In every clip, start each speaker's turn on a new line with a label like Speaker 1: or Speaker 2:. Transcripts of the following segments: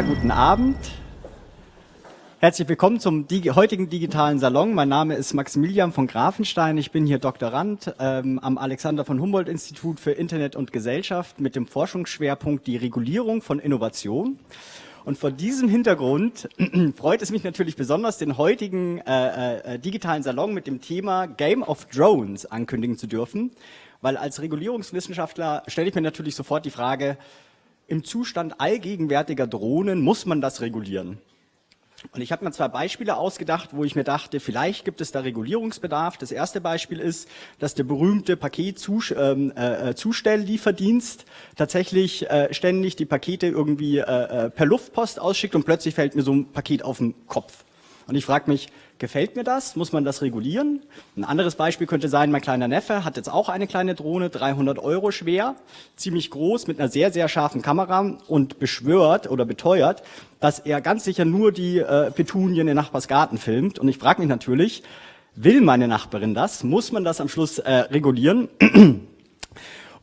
Speaker 1: Guten Abend. Herzlich willkommen zum heutigen digitalen Salon. Mein Name ist Maximilian von Grafenstein. Ich bin hier Doktorand ähm, am Alexander von Humboldt Institut für Internet und Gesellschaft mit dem Forschungsschwerpunkt die Regulierung von Innovation. Und vor diesem Hintergrund freut es mich natürlich besonders, den heutigen äh, äh, digitalen Salon mit dem Thema Game of Drones ankündigen zu dürfen, weil als Regulierungswissenschaftler stelle ich mir natürlich sofort die Frage, im Zustand allgegenwärtiger Drohnen muss man das regulieren? Und ich habe mir zwei Beispiele ausgedacht, wo ich mir dachte, vielleicht gibt es da Regulierungsbedarf. Das erste Beispiel ist, dass der berühmte Paketzustelllieferdienst ähm, äh, tatsächlich äh, ständig die Pakete irgendwie äh, äh, per Luftpost ausschickt und plötzlich fällt mir so ein Paket auf den Kopf. Und ich frage mich, gefällt mir das? Muss man das regulieren? Ein anderes Beispiel könnte sein, mein kleiner Neffe hat jetzt auch eine kleine Drohne, 300 Euro schwer, ziemlich groß, mit einer sehr, sehr scharfen Kamera und beschwört oder beteuert, dass er ganz sicher nur die äh, Petunien im Nachbarsgarten filmt. Und ich frage mich natürlich, will meine Nachbarin das? Muss man das am Schluss äh, regulieren?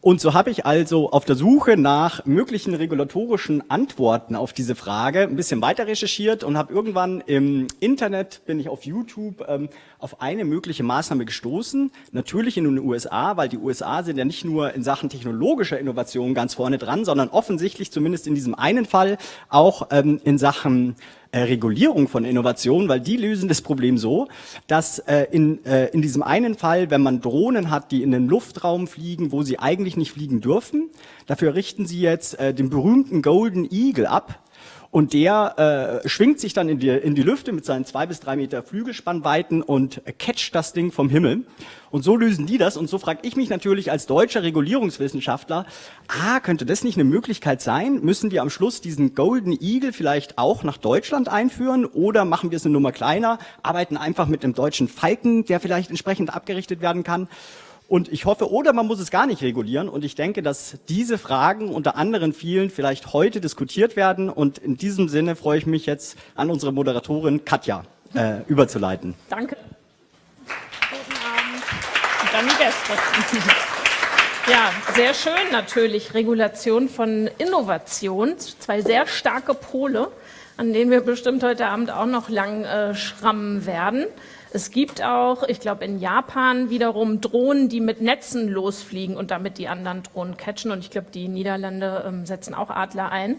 Speaker 1: Und so habe ich also auf der Suche nach möglichen regulatorischen Antworten auf diese Frage ein bisschen weiter recherchiert und habe irgendwann im Internet, bin ich auf YouTube, ähm, auf eine mögliche Maßnahme gestoßen. Natürlich in den USA, weil die USA sind ja nicht nur in Sachen technologischer Innovation ganz vorne dran, sondern offensichtlich zumindest in diesem einen Fall auch ähm, in Sachen äh, Regulierung von Innovation, weil die lösen das Problem so, dass äh, in, äh, in diesem einen Fall, wenn man Drohnen hat, die in den Luftraum fliegen, wo sie eigentlich nicht fliegen dürfen, dafür richten sie jetzt äh, den berühmten Golden Eagle ab, und der äh, schwingt sich dann in die, in die Lüfte mit seinen zwei bis drei Meter Flügelspannweiten und catcht das Ding vom Himmel. Und so lösen die das. Und so frage ich mich natürlich als deutscher Regulierungswissenschaftler, ah, könnte das nicht eine Möglichkeit sein? Müssen wir am Schluss diesen Golden Eagle vielleicht auch nach Deutschland einführen? Oder machen wir es eine Nummer kleiner, arbeiten einfach mit dem deutschen Falken, der vielleicht entsprechend abgerichtet werden kann? Und ich hoffe, oder man muss es gar nicht regulieren. Und ich denke, dass diese Fragen unter anderen vielen vielleicht heute diskutiert werden. Und in diesem Sinne freue ich mich jetzt an unsere Moderatorin Katja äh, überzuleiten.
Speaker 2: Danke. Guten Abend. Und dann die Gäste. Ja, sehr schön natürlich. Regulation von Innovation. Zwei sehr starke Pole, an denen wir bestimmt heute Abend auch noch lang äh, schrammen werden. Es gibt auch, ich glaube in Japan wiederum Drohnen, die mit Netzen losfliegen und damit die anderen Drohnen catchen. Und ich glaube, die Niederlande ähm, setzen auch Adler ein.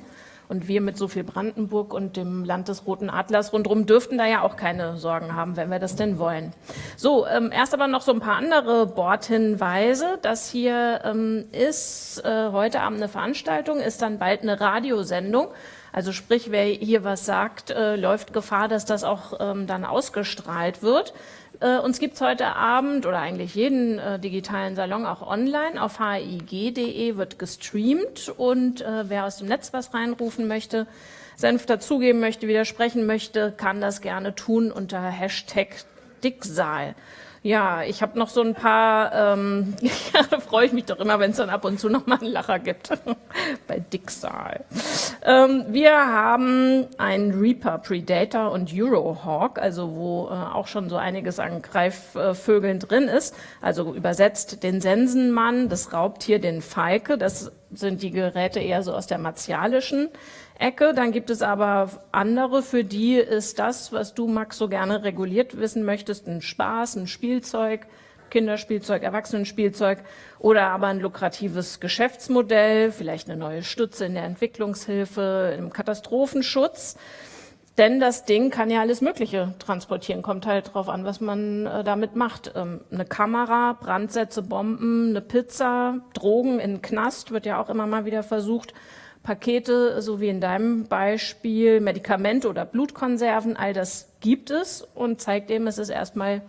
Speaker 2: Und wir mit so viel Brandenburg und dem Land des Roten Adlers rundherum dürften da ja auch keine Sorgen haben, wenn wir das denn wollen. So, ähm, erst aber noch so ein paar andere Bordhinweise. Das hier ähm, ist äh, heute Abend eine Veranstaltung, ist dann bald eine Radiosendung. Also sprich, wer hier was sagt, äh, läuft Gefahr, dass das auch ähm, dann ausgestrahlt wird. Äh, uns gibt's heute Abend oder eigentlich jeden äh, digitalen Salon auch online. Auf hig.de wird gestreamt und äh, wer aus dem Netz was reinrufen möchte, Senf dazugeben möchte, widersprechen möchte, kann das gerne tun unter Hashtag Dicksaal. Ja, ich habe noch so ein paar, ähm, ja, da freue ich mich doch immer, wenn es dann ab und zu noch mal einen Lacher gibt, bei Dicksaal. Ähm, wir haben einen Reaper, Predator und Eurohawk, also wo äh, auch schon so einiges an Greifvögeln drin ist, also übersetzt den Sensenmann, das Raubtier, den Falke, das sind die Geräte eher so aus der martialischen Ecke. Dann gibt es aber andere, für die ist das, was du, Max, so gerne reguliert wissen möchtest, ein Spaß, ein Spielzeug, Kinderspielzeug, Erwachsenenspielzeug oder aber ein lukratives Geschäftsmodell, vielleicht eine neue Stütze in der Entwicklungshilfe, im Katastrophenschutz. Denn das Ding kann ja alles Mögliche transportieren, kommt halt drauf an, was man äh, damit macht. Ähm, eine Kamera, Brandsätze, Bomben, eine Pizza, Drogen in Knast, wird ja auch immer mal wieder versucht. Pakete, so wie in deinem Beispiel, Medikamente oder Blutkonserven, all das gibt es und zeigt eben, es ist erstmal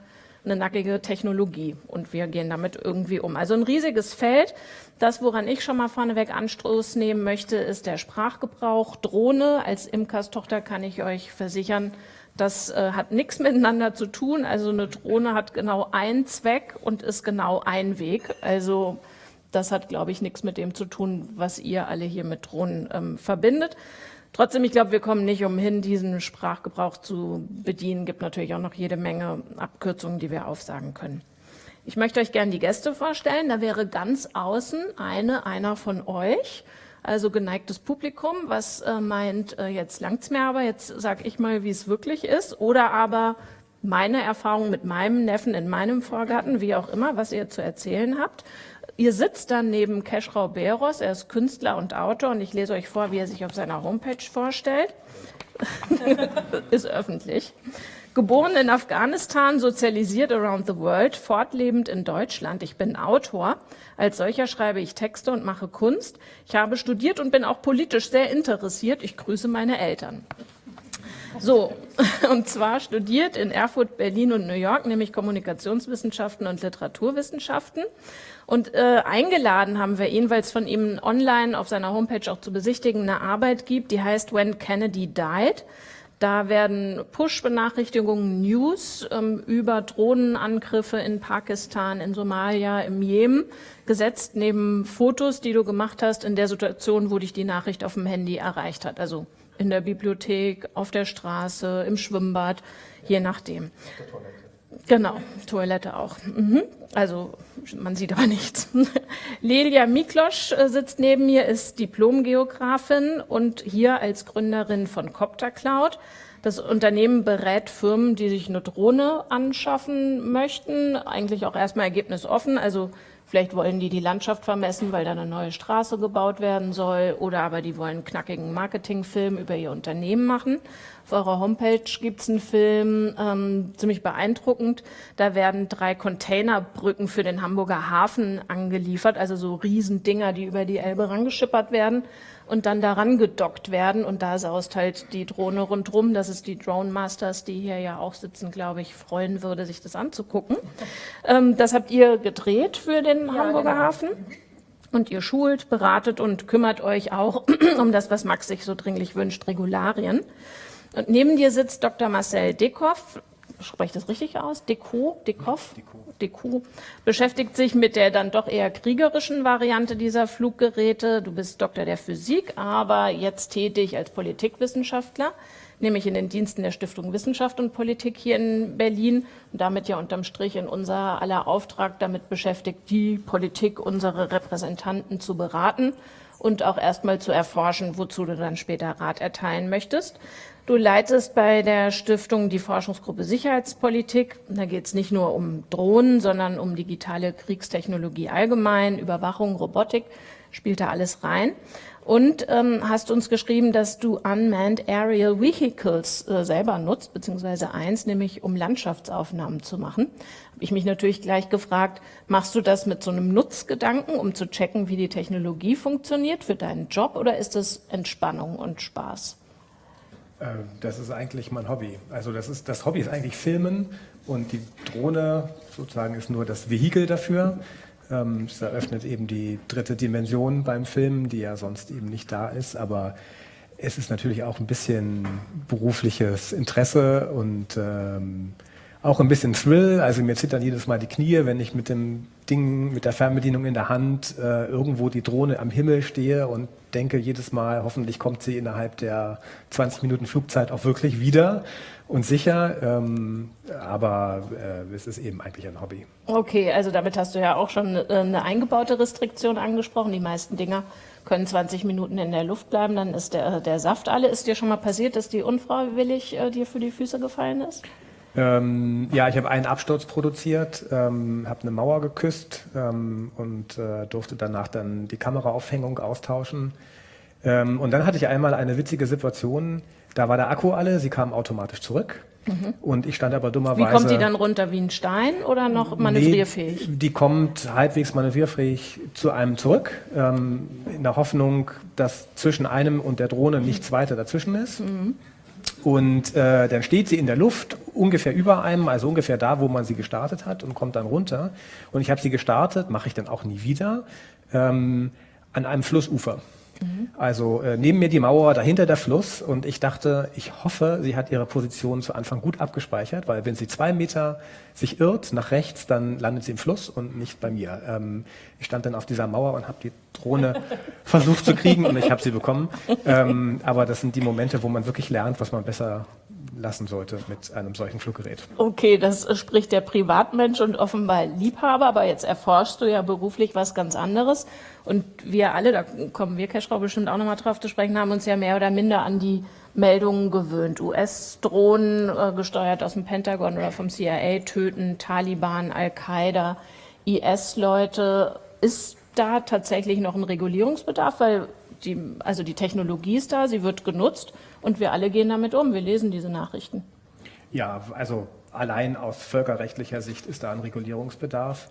Speaker 2: eine nackige Technologie und wir gehen damit irgendwie um. Also ein riesiges Feld. Das, woran ich schon mal vorneweg Anstoß nehmen möchte, ist der Sprachgebrauch. Drohne als Imkerstochter kann ich euch versichern, das äh, hat nichts miteinander zu tun. Also eine Drohne hat genau einen Zweck und ist genau ein Weg. Also das hat, glaube ich, nichts mit dem zu tun, was ihr alle hier mit Drohnen ähm, verbindet. Trotzdem, ich glaube, wir kommen nicht umhin, diesen Sprachgebrauch zu bedienen. Gibt natürlich auch noch jede Menge Abkürzungen, die wir aufsagen können. Ich möchte euch gerne die Gäste vorstellen. Da wäre ganz außen eine, einer von euch. also geneigtes Publikum, was äh, meint, äh, jetzt langt's mir aber, jetzt sag ich mal, wie es wirklich ist, oder aber meine Erfahrung mit meinem Neffen in meinem Vorgarten, wie auch immer, was ihr zu erzählen habt. Ihr sitzt dann neben Keschrau Beros, er ist Künstler und Autor und ich lese euch vor, wie er sich auf seiner Homepage vorstellt. ist öffentlich. Geboren in Afghanistan, sozialisiert around the world, fortlebend in Deutschland. Ich bin Autor. Als solcher schreibe ich Texte und mache Kunst. Ich habe studiert und bin auch politisch sehr interessiert. Ich grüße meine Eltern. So, und zwar studiert in Erfurt, Berlin und New York, nämlich Kommunikationswissenschaften und Literaturwissenschaften. Und äh, eingeladen haben wir ihn, weil es von ihm online auf seiner Homepage auch zu besichtigen eine Arbeit gibt, die heißt When Kennedy Died. Da werden Push-Benachrichtigungen, News ähm, über Drohnenangriffe in Pakistan, in Somalia, im Jemen gesetzt, neben Fotos, die du gemacht hast in der Situation, wo dich die Nachricht auf dem Handy erreicht hat. Also in der Bibliothek, auf der Straße, im Schwimmbad, je nachdem. Genau, Toilette auch. Mhm. Also man sieht aber nichts. Lelia Miklosch äh, sitzt neben mir, ist Diplomgeografin und hier als Gründerin von Copter Cloud. Das Unternehmen berät Firmen, die sich eine Drohne anschaffen möchten, eigentlich auch erstmal ergebnisoffen, also Vielleicht wollen die die Landschaft vermessen, weil da eine neue Straße gebaut werden soll. Oder aber die wollen einen knackigen Marketingfilm über ihr Unternehmen machen. Auf eurer Homepage gibt es einen Film, ähm, ziemlich beeindruckend. Da werden drei Containerbrücken für den Hamburger Hafen angeliefert, also so Riesendinger, die über die Elbe rangeschippert werden und dann daran gedockt werden. Und da saust halt die Drohne rundrum. Das ist die Drone Masters, die hier ja auch sitzen, glaube ich, freuen würde, sich das anzugucken. Ähm, das habt ihr gedreht für den ja, Hamburger genau. Hafen. Und ihr schult, beratet und kümmert euch auch um das, was Max sich so dringlich wünscht, Regularien. Und neben dir sitzt Dr. Marcel Dekoff, spreche das richtig aus? Deko, Dekoff? Deko. beschäftigt sich mit der dann doch eher kriegerischen Variante dieser Fluggeräte. Du bist Doktor der Physik, aber jetzt tätig als Politikwissenschaftler, nämlich in den Diensten der Stiftung Wissenschaft und Politik hier in Berlin und damit ja unterm Strich in unser aller Auftrag damit beschäftigt, die Politik, unsere Repräsentanten zu beraten und auch erstmal zu erforschen, wozu du dann später Rat erteilen möchtest. Du leitest bei der Stiftung die Forschungsgruppe Sicherheitspolitik. Da geht es nicht nur um Drohnen, sondern um digitale Kriegstechnologie allgemein, Überwachung, Robotik, spielt da alles rein. Und ähm, hast uns geschrieben, dass du Unmanned Aerial Vehicles äh, selber nutzt, beziehungsweise eins, nämlich um Landschaftsaufnahmen zu machen. Habe ich mich natürlich gleich gefragt, machst du das mit so einem Nutzgedanken, um zu checken, wie die Technologie funktioniert für deinen Job, oder ist es Entspannung und Spaß?
Speaker 3: Äh, das ist eigentlich mein Hobby. Also das, ist, das Hobby ist eigentlich Filmen und die Drohne sozusagen ist nur das Vehikel dafür. Ähm, es eröffnet eben die dritte Dimension beim Filmen, die ja sonst eben nicht da ist. Aber es ist natürlich auch ein bisschen berufliches Interesse und ähm, auch ein bisschen Thrill. Also mir zittern jedes Mal die Knie, wenn ich mit dem Ding, mit der Fernbedienung in der Hand äh, irgendwo die Drohne am Himmel stehe und denke jedes Mal, hoffentlich kommt sie innerhalb der 20 Minuten Flugzeit auch wirklich wieder und sicher. Ähm, aber äh, es ist eben eigentlich ein Hobby.
Speaker 2: Okay, also damit hast du ja auch schon äh, eine eingebaute Restriktion angesprochen. Die meisten Dinger können 20 Minuten in der Luft bleiben, dann ist der, der Saft alle. Ist dir schon mal passiert, dass die unfreiwillig äh, dir für die Füße gefallen ist?
Speaker 3: Ähm, ja, ich habe einen Absturz produziert, ähm, habe eine Mauer geküsst ähm, und äh, durfte danach dann die Kameraaufhängung austauschen. Ähm, und dann hatte ich einmal eine witzige Situation, da war der Akku alle, sie kam automatisch zurück. Mhm. Und ich stand aber dummerweise.
Speaker 2: Wie kommt die dann runter wie ein Stein oder noch manövrierfähig?
Speaker 3: Nee, die kommt halbwegs manövrierfähig zu einem zurück, ähm, in der Hoffnung, dass zwischen einem und der Drohne nichts weiter dazwischen ist. Mhm. Und äh, dann steht sie in der Luft, ungefähr über einem, also ungefähr da, wo man sie gestartet hat und kommt dann runter. Und ich habe sie gestartet, mache ich dann auch nie wieder, ähm, an einem Flussufer. Mhm. Also äh, neben mir die Mauer, dahinter der Fluss und ich dachte, ich hoffe, sie hat ihre Position zu Anfang gut abgespeichert, weil wenn sie zwei Meter sich irrt nach rechts, dann landet sie im Fluss und nicht bei mir. Ähm, ich stand dann auf dieser Mauer und habe die Drohne versucht zu kriegen und ich habe sie bekommen. Ähm, aber das sind die Momente, wo man wirklich lernt, was man besser lassen sollte mit einem solchen Fluggerät.
Speaker 2: Okay, das spricht der Privatmensch und offenbar Liebhaber, aber jetzt erforschst du ja beruflich was ganz anderes. Und wir alle, da kommen wir Keschrau bestimmt auch nochmal drauf zu sprechen, haben uns ja mehr oder minder an die Meldungen gewöhnt. US-Drohnen, äh, gesteuert aus dem Pentagon oder vom CIA, töten Taliban, Al-Qaida, IS-Leute. Ist da tatsächlich noch ein Regulierungsbedarf? Weil die, also die Technologie ist da, sie wird genutzt und wir alle gehen damit um. Wir lesen diese Nachrichten.
Speaker 3: Ja, also allein aus völkerrechtlicher Sicht ist da ein Regulierungsbedarf.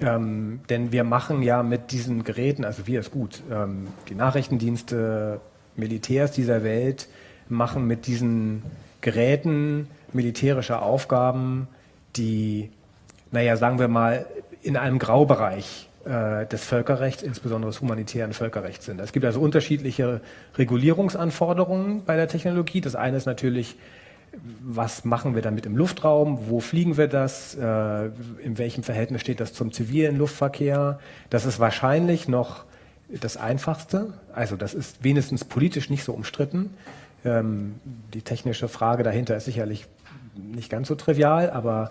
Speaker 3: Ähm, denn wir machen ja mit diesen Geräten, also wir ist gut, ähm, die Nachrichtendienste, Militärs dieser Welt machen mit diesen Geräten militärische Aufgaben, die, naja, sagen wir mal, in einem Graubereich des Völkerrechts, insbesondere des humanitären Völkerrechts sind. Es gibt also unterschiedliche Regulierungsanforderungen bei der Technologie. Das eine ist natürlich, was machen wir damit im Luftraum, wo fliegen wir das, äh, in welchem Verhältnis steht das zum zivilen Luftverkehr. Das ist wahrscheinlich noch das Einfachste, also das ist wenigstens politisch nicht so umstritten. Ähm, die technische Frage dahinter ist sicherlich nicht ganz so trivial, aber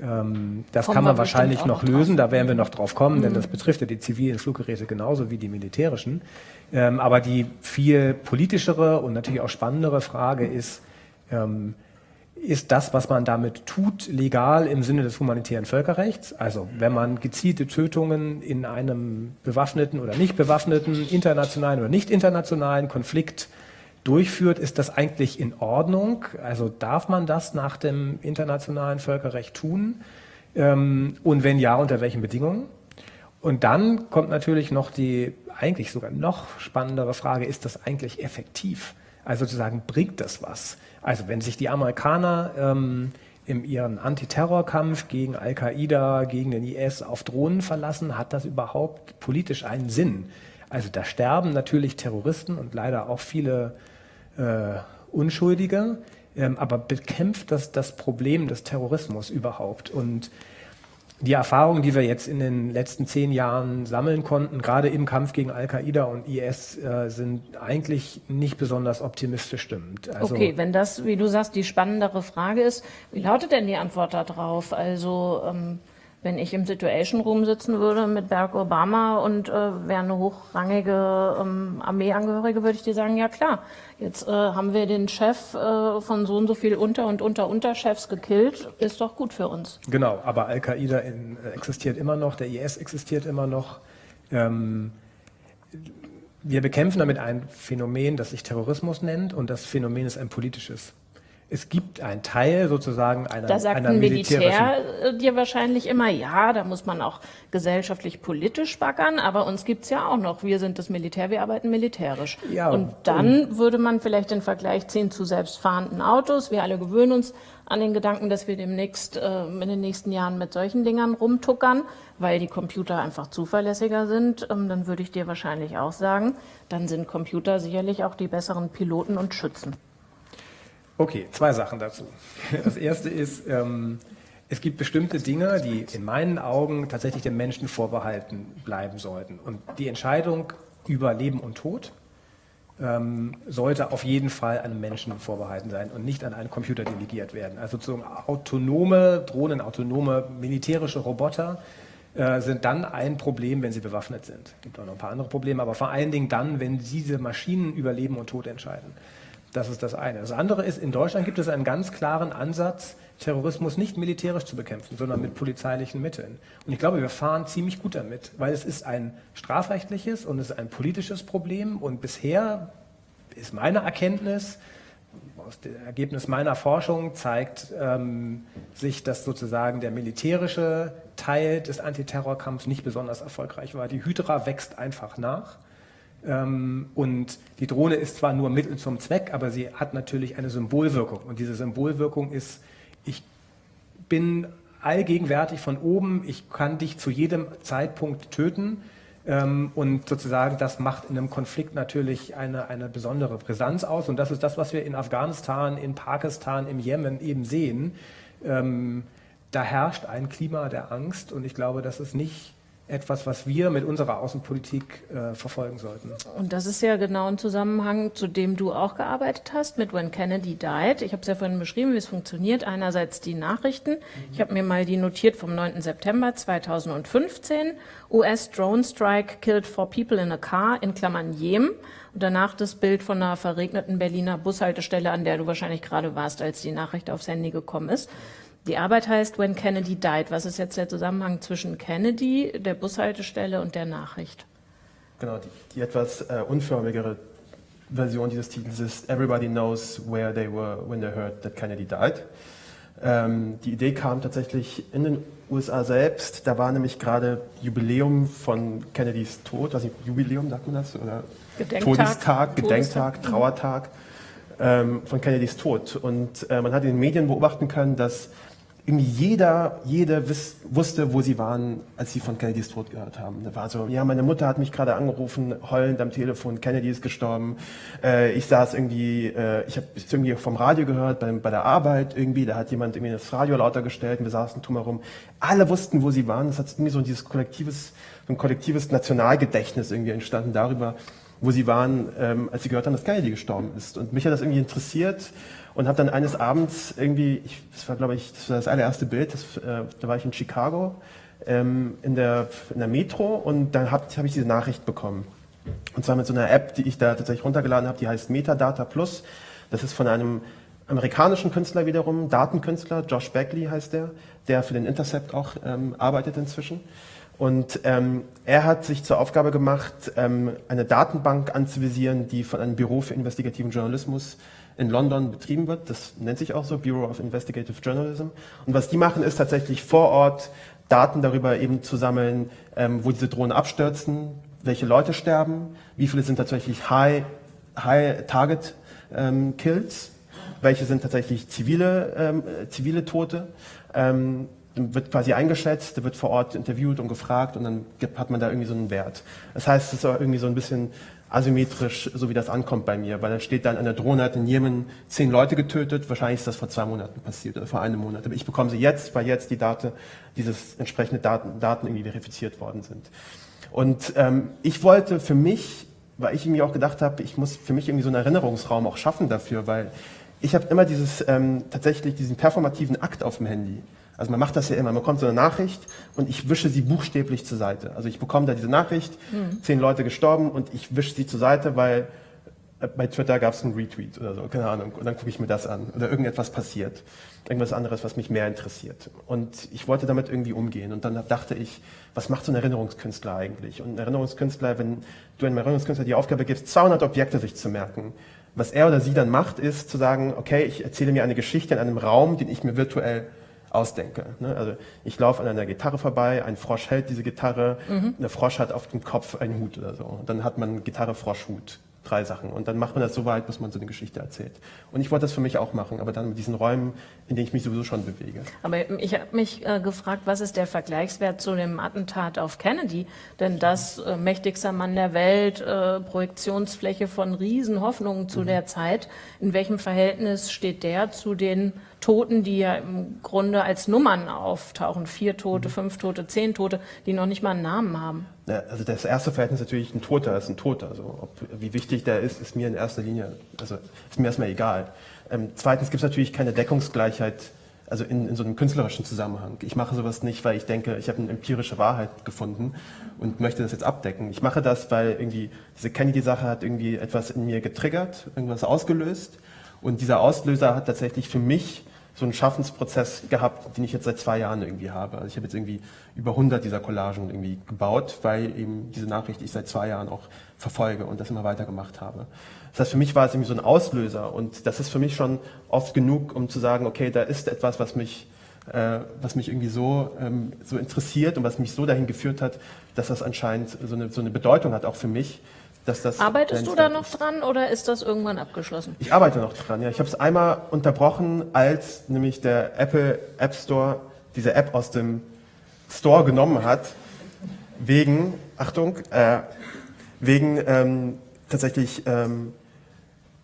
Speaker 3: ähm, das kommen kann man wahrscheinlich noch lösen, da werden wir noch drauf kommen, mhm. denn das betrifft ja die zivilen Fluggeräte genauso wie die militärischen. Ähm, aber die viel politischere und natürlich auch spannendere Frage ist, ähm, ist das, was man damit tut, legal im Sinne des humanitären Völkerrechts? Also wenn man gezielte Tötungen in einem bewaffneten oder nicht bewaffneten, internationalen oder nicht internationalen Konflikt durchführt, ist das eigentlich in Ordnung? Also darf man das nach dem internationalen Völkerrecht tun? Ähm, und wenn ja, unter welchen Bedingungen? Und dann kommt natürlich noch die eigentlich sogar noch spannendere Frage, ist das eigentlich effektiv? Also zu sagen, bringt das was? Also wenn sich die Amerikaner ähm, in ihren Antiterrorkampf gegen Al-Qaida, gegen den IS auf Drohnen verlassen, hat das überhaupt politisch einen Sinn? Also da sterben natürlich Terroristen und leider auch viele äh, Unschuldige, ähm, aber bekämpft das das Problem des Terrorismus überhaupt? Und die Erfahrungen, die wir jetzt in den letzten zehn Jahren sammeln konnten, gerade im Kampf gegen Al-Qaida und IS, äh, sind eigentlich nicht besonders optimistisch stimmend.
Speaker 2: Also okay, wenn das, wie du sagst, die spannendere Frage ist, wie lautet denn die Antwort darauf? Also ähm, wenn ich im Situation Room sitzen würde mit Barack Obama und äh, wäre eine hochrangige ähm, Armeeangehörige, würde ich dir sagen, ja klar, jetzt äh, haben wir den Chef äh, von so und so viel Unter- und Unter-Unterchefs gekillt, ist doch gut für uns.
Speaker 3: Genau, aber Al-Qaida äh, existiert immer noch, der IS existiert immer noch. Ähm, wir bekämpfen damit ein Phänomen, das sich Terrorismus nennt und das Phänomen ist ein politisches es gibt einen Teil sozusagen einer
Speaker 2: Da sagt
Speaker 3: einer
Speaker 2: ein Militär äh, dir wahrscheinlich immer, ja, da muss man auch gesellschaftlich politisch baggern, aber uns gibt's ja auch noch. Wir sind das Militär, wir arbeiten militärisch. Ja, und dann und würde man vielleicht den Vergleich ziehen zu selbstfahrenden Autos. Wir alle gewöhnen uns an den Gedanken, dass wir demnächst äh, in den nächsten Jahren mit solchen Dingern rumtuckern, weil die Computer einfach zuverlässiger sind. Ähm, dann würde ich dir wahrscheinlich auch sagen, dann sind Computer sicherlich auch die besseren Piloten und Schützen.
Speaker 3: Okay, zwei Sachen dazu. Das erste ist, ähm, es gibt bestimmte Dinge, die in meinen Augen tatsächlich dem Menschen vorbehalten bleiben sollten. Und die Entscheidung über Leben und Tod ähm, sollte auf jeden Fall einem Menschen vorbehalten sein und nicht an einen Computer delegiert werden. Also sozusagen autonome Drohnen, autonome militärische Roboter äh, sind dann ein Problem, wenn sie bewaffnet sind. Es gibt auch noch ein paar andere Probleme, aber vor allen Dingen dann, wenn diese Maschinen über Leben und Tod entscheiden. Das ist das eine. Das andere ist, in Deutschland gibt es einen ganz klaren Ansatz, Terrorismus nicht militärisch zu bekämpfen, sondern mit polizeilichen Mitteln. Und ich glaube, wir fahren ziemlich gut damit, weil es ist ein strafrechtliches und es ist ein politisches Problem. Und bisher ist meine Erkenntnis, aus dem Ergebnis meiner Forschung zeigt ähm, sich, dass sozusagen der militärische Teil des Antiterrorkampfs nicht besonders erfolgreich war. Die Hydra wächst einfach nach. Ähm, und die Drohne ist zwar nur Mittel zum Zweck, aber sie hat natürlich eine Symbolwirkung. Und diese Symbolwirkung ist, ich bin allgegenwärtig von oben, ich kann dich zu jedem Zeitpunkt töten. Ähm, und sozusagen, das macht in einem Konflikt natürlich eine, eine besondere Brisanz aus. Und das ist das, was wir in Afghanistan, in Pakistan, im Jemen eben sehen. Ähm, da herrscht ein Klima der Angst und ich glaube, das ist nicht etwas, was wir mit unserer Außenpolitik äh, verfolgen sollten.
Speaker 2: Und das ist ja genau ein Zusammenhang, zu dem du auch gearbeitet hast, mit When Kennedy Died. Ich habe es ja vorhin beschrieben, wie es funktioniert. Einerseits die Nachrichten. Ich habe mir mal die notiert vom 9. September 2015. US Drone Strike killed four people in a car, in Klammern Jemen. Und danach das Bild von einer verregneten Berliner Bushaltestelle, an der du wahrscheinlich gerade warst, als die Nachricht aufs Handy gekommen ist. Die Arbeit heißt When Kennedy Died. Was ist jetzt der Zusammenhang zwischen Kennedy, der Bushaltestelle und der Nachricht?
Speaker 4: Genau, die, die etwas äh, unförmigere Version dieses Titels ist Everybody knows where they were when they heard that Kennedy died. Ähm, die Idee kam tatsächlich in den USA selbst. Da war nämlich gerade Jubiläum von Kennedys Tod. Also Jubiläum, sagt man das? Oder
Speaker 2: Gedenktag.
Speaker 4: Todestag, Gedenktag,
Speaker 2: Todestag.
Speaker 4: Trauertag ähm, von Kennedys Tod. Und äh, man hat in den Medien beobachten können, dass irgendwie jeder, jede wiss, wusste, wo sie waren, als sie von Kennedys Tod gehört haben. Da war so, ja, meine Mutter hat mich gerade angerufen, heulend am Telefon, Kennedy ist gestorben. Äh, ich saß irgendwie, äh, ich habe irgendwie vom Radio gehört, bei, bei der Arbeit irgendwie, da hat jemand irgendwie das Radio lauter gestellt und wir saßen drumherum. Alle wussten, wo sie waren. Es hat irgendwie so dieses kollektives, so ein kollektives Nationalgedächtnis irgendwie entstanden darüber, wo sie waren, ähm, als sie gehört haben, dass Kennedy gestorben ist. Und mich hat das irgendwie interessiert und habe dann eines Abends irgendwie, ich, das war glaube ich das, war das allererste Bild, das, äh, da war ich in Chicago ähm, in, der, in der Metro und dann habe hab ich diese Nachricht bekommen. Und zwar mit so einer App, die ich da tatsächlich runtergeladen habe, die heißt Metadata Plus. Das ist von einem amerikanischen Künstler wiederum, Datenkünstler, Josh Beckley heißt der, der für den Intercept auch ähm, arbeitet inzwischen. Und ähm, er hat sich zur Aufgabe gemacht, ähm, eine Datenbank anzuvisieren, die von einem Büro für investigativen Journalismus in London betrieben wird. Das nennt sich auch so, Bureau of Investigative Journalism. Und was die machen, ist tatsächlich vor Ort Daten darüber eben zu sammeln, ähm, wo diese Drohnen abstürzen, welche Leute sterben, wie viele sind tatsächlich High, High Target ähm, Kills, welche sind tatsächlich zivile, ähm, zivile Tote. Ähm, wird quasi eingeschätzt, wird vor Ort interviewt und gefragt und dann gibt, hat man da irgendwie so einen Wert. Das heißt, es ist auch irgendwie so ein bisschen asymmetrisch, so wie das ankommt bei mir, weil dann steht dann, eine Drohne hat in Jemen zehn Leute getötet, wahrscheinlich ist das vor zwei Monaten passiert oder vor einem Monat, aber ich bekomme sie jetzt, weil jetzt die Daten, dieses entsprechende Daten, Daten irgendwie verifiziert worden sind. Und ähm, ich wollte für mich, weil ich irgendwie auch gedacht habe, ich muss für mich irgendwie so einen Erinnerungsraum auch schaffen dafür, weil ich habe immer dieses ähm, tatsächlich diesen performativen Akt auf dem Handy. Also man macht das ja immer, man bekommt so eine Nachricht und ich wische sie buchstäblich zur Seite. Also ich bekomme da diese Nachricht, mhm. zehn Leute gestorben und ich wische sie zur Seite, weil äh, bei Twitter gab es einen Retweet oder so, keine Ahnung. Und dann gucke ich mir das an. Oder irgendetwas passiert. Irgendwas anderes, was mich mehr interessiert. Und ich wollte damit irgendwie umgehen. Und dann dachte ich, was macht so ein Erinnerungskünstler eigentlich? Und ein Erinnerungskünstler, wenn du einem Erinnerungskünstler die Aufgabe gibst, 200 Objekte sich zu merken, was er oder sie dann macht, ist zu sagen, okay, ich erzähle mir eine Geschichte in einem Raum, den ich mir virtuell ausdenke. Ne? Also ich laufe an einer Gitarre vorbei, ein Frosch hält diese Gitarre, mhm. der Frosch hat auf dem Kopf einen Hut oder so. Und dann hat man Gitarre, Frosch, Hut. Drei Sachen. Und dann macht man das so weit, bis man so eine Geschichte erzählt. Und ich wollte das für mich auch machen, aber dann mit diesen Räumen, in denen ich mich sowieso schon bewege.
Speaker 2: Aber ich habe mich äh, gefragt, was ist der Vergleichswert zu dem Attentat auf Kennedy? Denn das äh, mächtigster Mann der Welt, äh, Projektionsfläche von Riesenhoffnungen zu mhm. der Zeit. In welchem Verhältnis steht der zu den Toten, die ja im Grunde als Nummern auftauchen. Vier Tote, mhm. fünf Tote, zehn Tote, die noch nicht mal einen Namen haben.
Speaker 4: Ja, also das erste Verhältnis ist natürlich ein Toter ist ein Toter. Also ob, wie wichtig der ist, ist mir in erster Linie, also ist mir erstmal egal. Ähm, zweitens gibt es natürlich keine Deckungsgleichheit, also in, in so einem künstlerischen Zusammenhang. Ich mache sowas nicht, weil ich denke, ich habe eine empirische Wahrheit gefunden und möchte das jetzt abdecken. Ich mache das, weil irgendwie diese Kennedy-Sache hat irgendwie etwas in mir getriggert, irgendwas ausgelöst. Und dieser Auslöser hat tatsächlich für mich so einen Schaffensprozess gehabt, den ich jetzt seit zwei Jahren irgendwie habe. Also ich habe jetzt irgendwie über 100 dieser Collagen irgendwie gebaut, weil eben diese Nachricht ich seit zwei Jahren auch verfolge und das immer weiter gemacht habe. Das heißt, für mich war es irgendwie so ein Auslöser und das ist für mich schon oft genug, um zu sagen, okay, da ist etwas, was mich, äh, was mich irgendwie so, ähm, so interessiert und was mich so dahin geführt hat, dass das anscheinend so eine, so eine Bedeutung hat, auch für mich dass das
Speaker 2: Arbeitest du da noch ist. dran oder ist das irgendwann abgeschlossen?
Speaker 4: Ich arbeite noch dran, ja. Ich habe es einmal unterbrochen, als nämlich der Apple App Store diese App aus dem Store genommen hat, wegen, Achtung, äh, wegen ähm, tatsächlich ähm,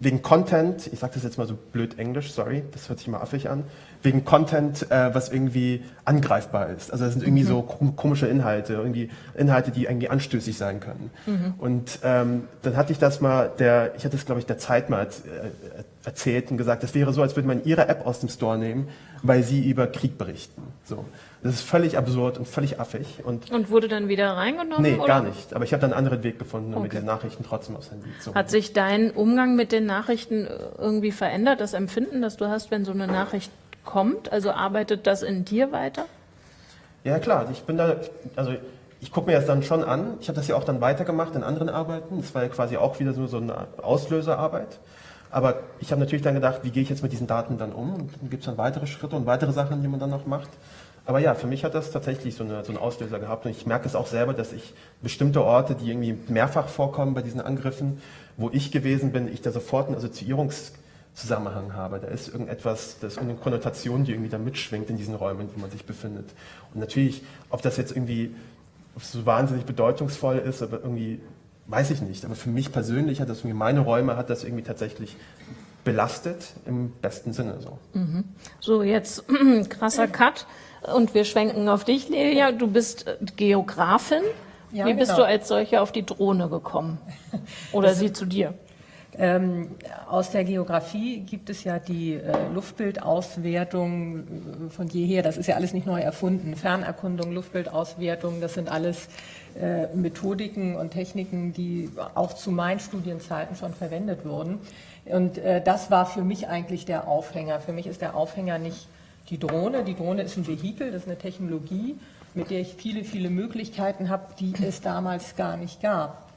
Speaker 4: wegen Content, ich sage das jetzt mal so blöd Englisch, sorry, das hört sich mal affig an, wegen Content, äh, was irgendwie angreifbar ist. Also das sind irgendwie mhm. so komische Inhalte, irgendwie Inhalte, die irgendwie anstößig sein können. Mhm. Und ähm, dann hatte ich das mal, der, ich hatte es glaube ich der Zeit mal äh, erzählt und gesagt, das wäre so, als würde man ihre App aus dem Store nehmen, weil sie über Krieg berichten. So. Das ist völlig absurd und völlig affig. Und,
Speaker 2: und wurde dann wieder reingenommen?
Speaker 4: Nee, oder? gar nicht. Aber ich habe dann einen anderen Weg gefunden, um okay. mit den Nachrichten trotzdem aufs Handy
Speaker 2: zu Hat sich dein Umgang mit den Nachrichten irgendwie verändert, das Empfinden, das du hast, wenn so eine Nachricht kommt? Also arbeitet das in dir weiter?
Speaker 4: Ja, klar. Ich bin da, also ich gucke mir das dann schon an. Ich habe das ja auch dann weitergemacht in anderen Arbeiten. Das war ja quasi auch wieder so, so eine Auslöserarbeit. Aber ich habe natürlich dann gedacht, wie gehe ich jetzt mit diesen Daten dann um? Und dann gibt es dann weitere Schritte und weitere Sachen, die man dann noch macht. Aber ja, für mich hat das tatsächlich so, eine, so einen Auslöser gehabt. Und ich merke es auch selber, dass ich bestimmte Orte, die irgendwie mehrfach vorkommen bei diesen Angriffen, wo ich gewesen bin, ich da sofort einen Assoziierungszusammenhang habe. Da ist irgendetwas, da ist irgendeine Konnotation, die irgendwie da mitschwingt in diesen Räumen, wo man sich befindet. Und natürlich, ob das jetzt irgendwie so wahnsinnig bedeutungsvoll ist, aber irgendwie, weiß ich nicht. Aber für mich persönlich hat das irgendwie, meine Räume hat das irgendwie tatsächlich belastet im besten Sinne so.
Speaker 2: Mhm. So, jetzt krasser Cut. Und wir schwenken auf dich, Lelia. Du bist äh, Geografin. Ja, Wie bist genau. du als solche auf die Drohne gekommen? Oder sie zu dir?
Speaker 5: Ähm, aus der Geografie gibt es ja die äh, Luftbildauswertung äh, von jeher. Das ist ja alles nicht neu erfunden. Fernerkundung, Luftbildauswertung, das sind alles äh, Methodiken und Techniken, die auch zu meinen Studienzeiten schon verwendet wurden. Und äh, das war für mich eigentlich der Aufhänger. Für mich ist der Aufhänger nicht die Drohne. Die Drohne ist ein Vehikel, das ist eine Technologie, mit der ich viele, viele Möglichkeiten habe, die es damals gar nicht gab.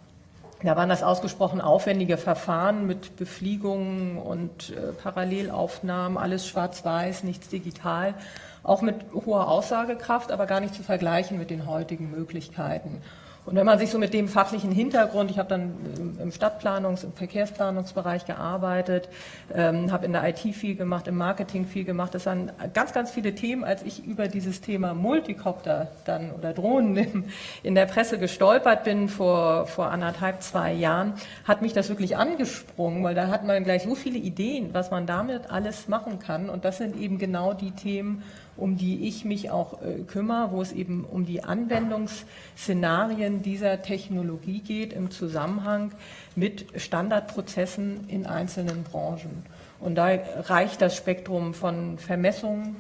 Speaker 5: Da waren das ausgesprochen aufwendige Verfahren mit Befliegungen und äh, Parallelaufnahmen, alles schwarz-weiß, nichts digital, auch mit hoher Aussagekraft, aber gar nicht zu vergleichen mit den heutigen Möglichkeiten. Und wenn man sich so mit dem fachlichen Hintergrund, ich habe dann im Stadtplanungs-, im Verkehrsplanungsbereich gearbeitet, ähm, habe in der IT viel gemacht, im Marketing viel gemacht, das waren ganz, ganz viele Themen, als ich über dieses Thema Multicopter dann oder Drohnen in, in der Presse gestolpert bin vor, vor anderthalb, zwei Jahren, hat mich das wirklich angesprungen, weil da hat man gleich so viele Ideen, was man damit alles machen kann. Und das sind eben genau die Themen, um die ich mich auch äh, kümmere, wo es eben um die Anwendungsszenarien dieser Technologie geht im Zusammenhang mit Standardprozessen in einzelnen Branchen. Und da reicht das Spektrum von Vermessungen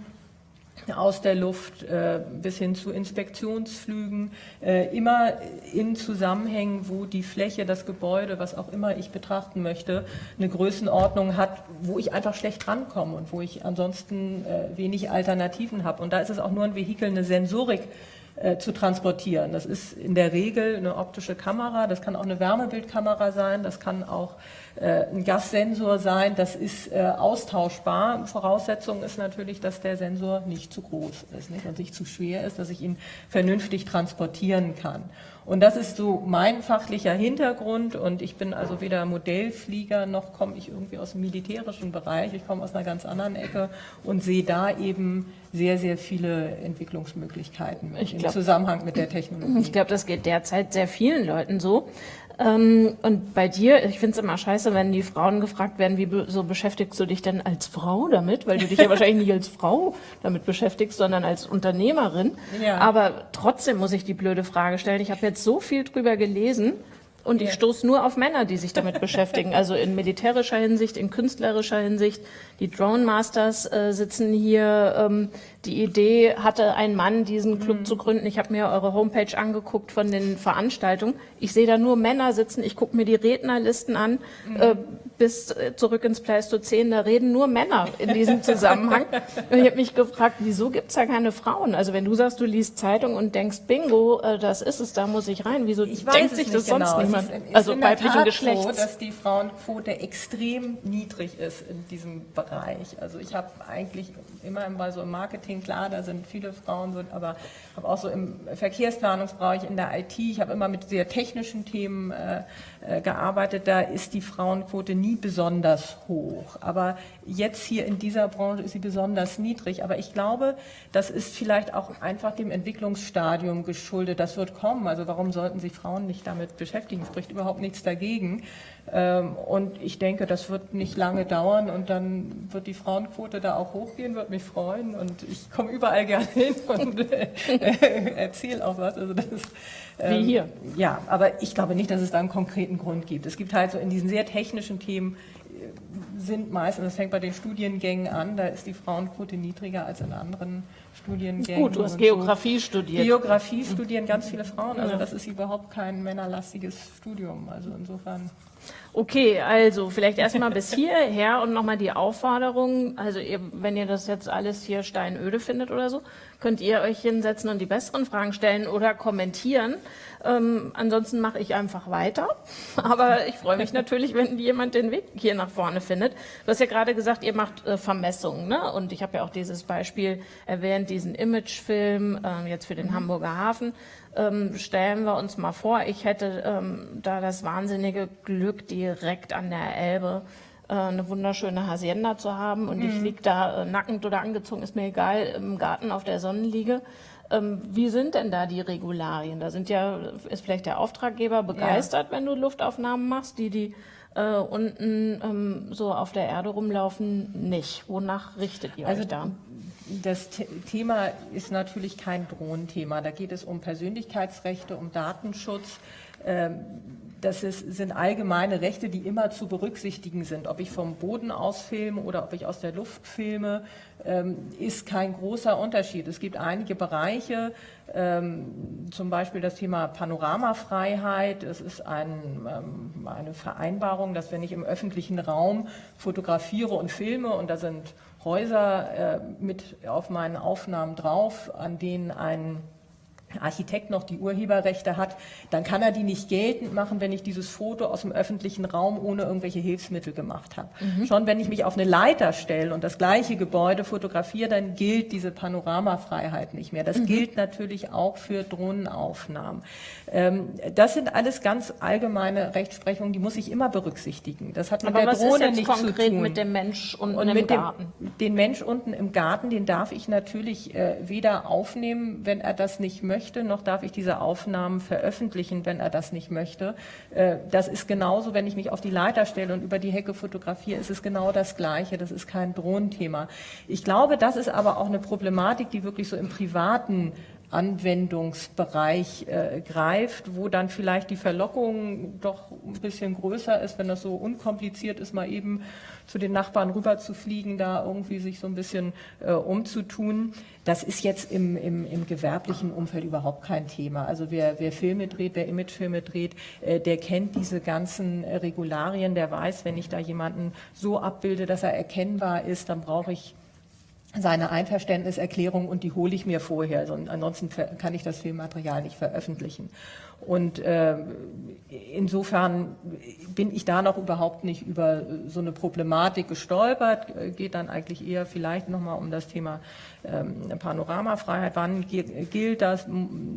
Speaker 5: aus der Luft äh, bis hin zu Inspektionsflügen, äh, immer in Zusammenhängen, wo die Fläche, das Gebäude, was auch immer ich betrachten möchte, eine Größenordnung hat, wo ich einfach schlecht rankomme und wo ich ansonsten äh, wenig Alternativen habe. Und da ist es auch nur ein Vehikel, eine Sensorik, äh, zu transportieren. Das ist in der Regel eine optische Kamera, das kann auch eine Wärmebildkamera sein, das kann auch äh, ein Gassensor sein, das ist äh, austauschbar. Voraussetzung ist natürlich, dass der Sensor nicht zu groß ist nicht? und nicht zu schwer ist, dass ich ihn vernünftig transportieren kann. Und das ist so mein fachlicher Hintergrund und ich bin also weder Modellflieger noch komme ich irgendwie aus dem militärischen Bereich. Ich komme aus einer ganz anderen Ecke und sehe da eben sehr, sehr viele Entwicklungsmöglichkeiten ich im glaub, Zusammenhang mit der Technologie.
Speaker 2: Ich glaube, das geht derzeit sehr vielen Leuten so. Ähm, und bei dir, ich finde es immer scheiße, wenn die Frauen gefragt werden, wie so beschäftigst du dich denn als Frau damit? Weil du dich ja wahrscheinlich nicht als Frau damit beschäftigst, sondern als Unternehmerin. Ja. Aber trotzdem muss ich die blöde Frage stellen. Ich habe jetzt so viel drüber gelesen. Und ich stoße nur auf Männer, die sich damit beschäftigen, also in militärischer Hinsicht, in künstlerischer Hinsicht. Die Drone Masters äh, sitzen hier. Ähm, die Idee hatte ein Mann, diesen Club mhm. zu gründen. Ich habe mir eure Homepage angeguckt von den Veranstaltungen. Ich sehe da nur Männer sitzen. Ich gucke mir die Rednerlisten an. Mhm. Äh, bis äh, zurück ins Pleistozän, da reden nur Männer in diesem Zusammenhang. und ich habe mich gefragt, wieso gibt's da keine Frauen? Also wenn du sagst, du liest Zeitung und denkst, bingo, äh, das ist es, da muss ich rein. Wieso
Speaker 5: ich
Speaker 2: denkt sich das genau. sonst niemand?
Speaker 5: Ist, also weiblichen Geschlechts. So, dass die Frauenquote extrem niedrig ist in diesem Bereich. Also ich habe eigentlich immer mal so im Marketing Marketing, klar, da sind viele Frauen, so, aber habe auch so im Verkehrsplanungsbereich, in der IT, ich habe immer mit sehr technischen Themen äh, gearbeitet, da ist die Frauenquote nie besonders hoch. Aber jetzt hier in dieser Branche ist sie besonders niedrig. Aber ich glaube, das ist vielleicht auch einfach dem Entwicklungsstadium geschuldet. Das wird kommen. Also warum sollten sich Frauen nicht damit beschäftigen? Spricht überhaupt nichts dagegen. Ähm, und ich denke, das wird nicht lange dauern und dann wird die Frauenquote da auch hochgehen, wird mich freuen und ich komme überall gerne hin und äh, erzähle auch was. Also das,
Speaker 2: ähm, Wie hier.
Speaker 5: Ja, aber ich glaube nicht, dass es da einen konkreten Grund gibt. Es gibt halt so in diesen sehr technischen Themen äh, sind meistens, das fängt bei den Studiengängen an, da ist die Frauenquote niedriger als in anderen Studiengängen.
Speaker 2: Gut, du hast Geografie so. studiert.
Speaker 5: Geografie studieren ganz viele Frauen, also das ist überhaupt kein männerlastiges Studium. Also insofern.
Speaker 2: Okay, also vielleicht erstmal bis hierher und nochmal die Aufforderung. Also ihr, wenn ihr das jetzt alles hier steinöde findet oder so, könnt ihr euch hinsetzen und die besseren Fragen stellen oder kommentieren. Ähm, ansonsten mache ich einfach weiter. Aber ich freue mich natürlich, wenn jemand den Weg hier nach vorne findet. Du hast ja gerade gesagt, ihr macht äh, Vermessungen. Ne? Und ich habe ja auch dieses Beispiel erwähnt, diesen Imagefilm äh, jetzt für den mhm. Hamburger Hafen. Ähm, stellen wir uns mal vor, ich hätte ähm, da das wahnsinnige Glück, direkt an der Elbe äh, eine wunderschöne Hacienda zu haben und mhm. ich liege da äh, nackend oder angezogen, ist mir egal, im Garten auf der Sonnenliege. Ähm, wie sind denn da die Regularien? Da sind ja, ist vielleicht der Auftraggeber begeistert, ja. wenn du Luftaufnahmen machst, die die äh, unten ähm, so auf der Erde rumlaufen, nicht. Wonach richtet ihr
Speaker 5: also,
Speaker 2: euch da?
Speaker 5: Das Thema ist natürlich kein Drohnenthema. Da geht es um Persönlichkeitsrechte, um Datenschutz. Ähm, das ist, sind allgemeine Rechte, die immer zu berücksichtigen sind. Ob ich vom Boden aus filme oder ob ich aus der Luft filme, ähm, ist kein großer Unterschied. Es gibt einige Bereiche, ähm, zum Beispiel das Thema Panoramafreiheit. Es ist ein, ähm, eine Vereinbarung, dass wenn ich im öffentlichen Raum fotografiere und filme und da sind Häuser äh, mit auf meinen Aufnahmen drauf, an denen ein Architekt noch die Urheberrechte hat, dann kann er die nicht geltend machen, wenn ich dieses Foto aus dem öffentlichen Raum ohne irgendwelche Hilfsmittel gemacht habe. Mhm. Schon wenn ich mich auf eine Leiter stelle und das gleiche Gebäude fotografiere, dann gilt diese Panoramafreiheit nicht mehr. Das mhm. gilt natürlich auch für Drohnenaufnahmen. Ähm, das sind alles ganz allgemeine Rechtsprechungen, die muss ich immer berücksichtigen. Das hat mit
Speaker 2: Aber
Speaker 5: der Drohne
Speaker 2: ist jetzt konkret mit dem Mensch unten und im Garten?
Speaker 5: Dem, den Mensch unten im Garten, den darf ich natürlich äh, weder aufnehmen, wenn er das nicht möchte, möchte, noch darf ich diese Aufnahmen veröffentlichen, wenn er das nicht möchte. Äh, das ist genauso, wenn ich mich auf die Leiter stelle und über die Hecke fotografiere, ist es genau das Gleiche. Das ist kein Drohnenthema. Ich glaube, das ist aber auch eine Problematik, die wirklich so im privaten Anwendungsbereich äh, greift, wo dann vielleicht die Verlockung doch ein bisschen größer ist, wenn das so unkompliziert ist, mal eben zu den Nachbarn rüber zu fliegen, da irgendwie sich so ein bisschen äh, umzutun. Das ist jetzt im, im, im gewerblichen Umfeld überhaupt kein Thema. Also wer, wer Filme dreht, wer Imagefilme dreht, äh, der kennt diese ganzen Regularien, der weiß, wenn ich da jemanden so abbilde, dass er erkennbar ist, dann brauche ich seine Einverständniserklärung und die hole ich mir vorher. Also ansonsten kann ich das Filmmaterial nicht veröffentlichen. Und äh, insofern bin ich da noch überhaupt nicht über so eine Problematik gestolpert. Geht dann eigentlich eher vielleicht nochmal um das Thema ähm, Panoramafreiheit. Wann gilt das?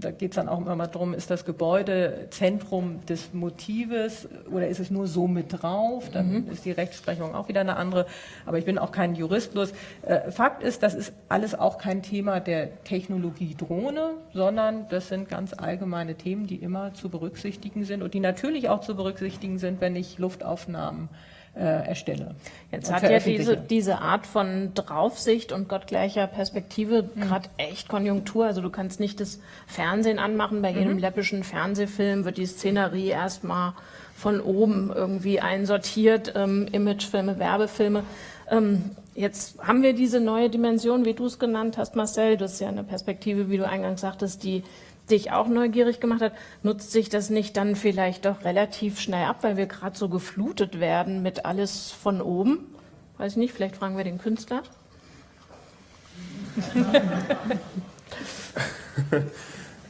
Speaker 5: Da geht es dann auch immer mal darum, ist das Gebäude Zentrum des Motives oder ist es nur so mit drauf? Dann mhm. ist die Rechtsprechung auch wieder eine andere. Aber ich bin auch kein Jurist. Bloß äh, Fakt ist, das ist alles auch kein Thema der Technologie Drohne, sondern das sind ganz allgemeine Themen, die immer zu berücksichtigen sind und die natürlich auch zu berücksichtigen sind, wenn ich Luftaufnahmen äh, erstelle.
Speaker 2: Jetzt hat ja diese, diese Art von Draufsicht und gottgleicher Perspektive mhm. gerade echt Konjunktur. Also du kannst nicht das Fernsehen anmachen. Bei jedem mhm. läppischen Fernsehfilm wird die Szenerie erstmal von oben irgendwie einsortiert. Ähm, Imagefilme, Werbefilme. Ähm, jetzt haben wir diese neue Dimension, wie du es genannt hast, Marcel. Das ist ja eine Perspektive, wie du eingangs sagtest, die dich auch neugierig gemacht hat. Nutzt sich das nicht dann vielleicht doch relativ schnell ab, weil wir gerade so geflutet werden mit alles von oben? Weiß ich nicht, vielleicht fragen wir den Künstler.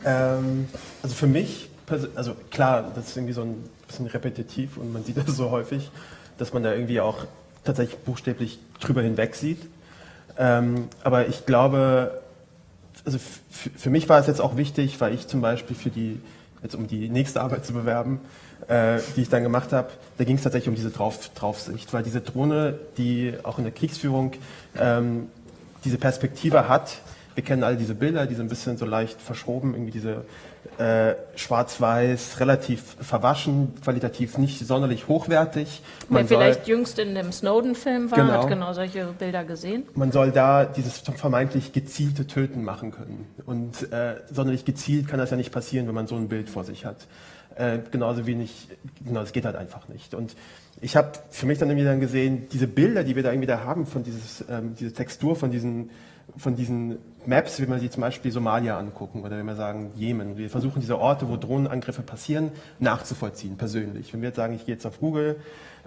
Speaker 4: ähm, also für mich, also klar, das ist irgendwie so ein bisschen repetitiv und man sieht das so häufig, dass man da irgendwie auch tatsächlich buchstäblich drüber hinweg sieht. Ähm, aber ich glaube, also für mich war es jetzt auch wichtig, weil ich zum Beispiel für die, jetzt um die nächste Arbeit zu bewerben, äh, die ich dann gemacht habe, da ging es tatsächlich um diese Drauf, Draufsicht, weil diese Drohne, die auch in der Kriegsführung ähm, diese Perspektive hat, wir kennen alle diese Bilder, die sind ein bisschen so leicht verschoben, irgendwie diese äh, schwarz-weiß, relativ verwaschen, qualitativ nicht sonderlich hochwertig.
Speaker 2: Man Wer vielleicht jüngst in dem Snowden-Film war, genau, hat genau solche Bilder gesehen.
Speaker 4: Man soll da dieses vermeintlich gezielte Töten machen können. Und äh, sonderlich gezielt kann das ja nicht passieren, wenn man so ein Bild vor sich hat. Äh, genauso wenig, genau, es geht halt einfach nicht. Und ich habe für mich dann irgendwie dann gesehen, diese Bilder, die wir da irgendwie da haben, von dieses, ähm, diese Textur, von diesen, von diesen Maps, wie man sie zum Beispiel Somalia angucken oder wenn wir sagen Jemen. Wir versuchen diese Orte, wo Drohnenangriffe passieren, nachzuvollziehen, persönlich. Wenn wir jetzt sagen, ich gehe jetzt auf Google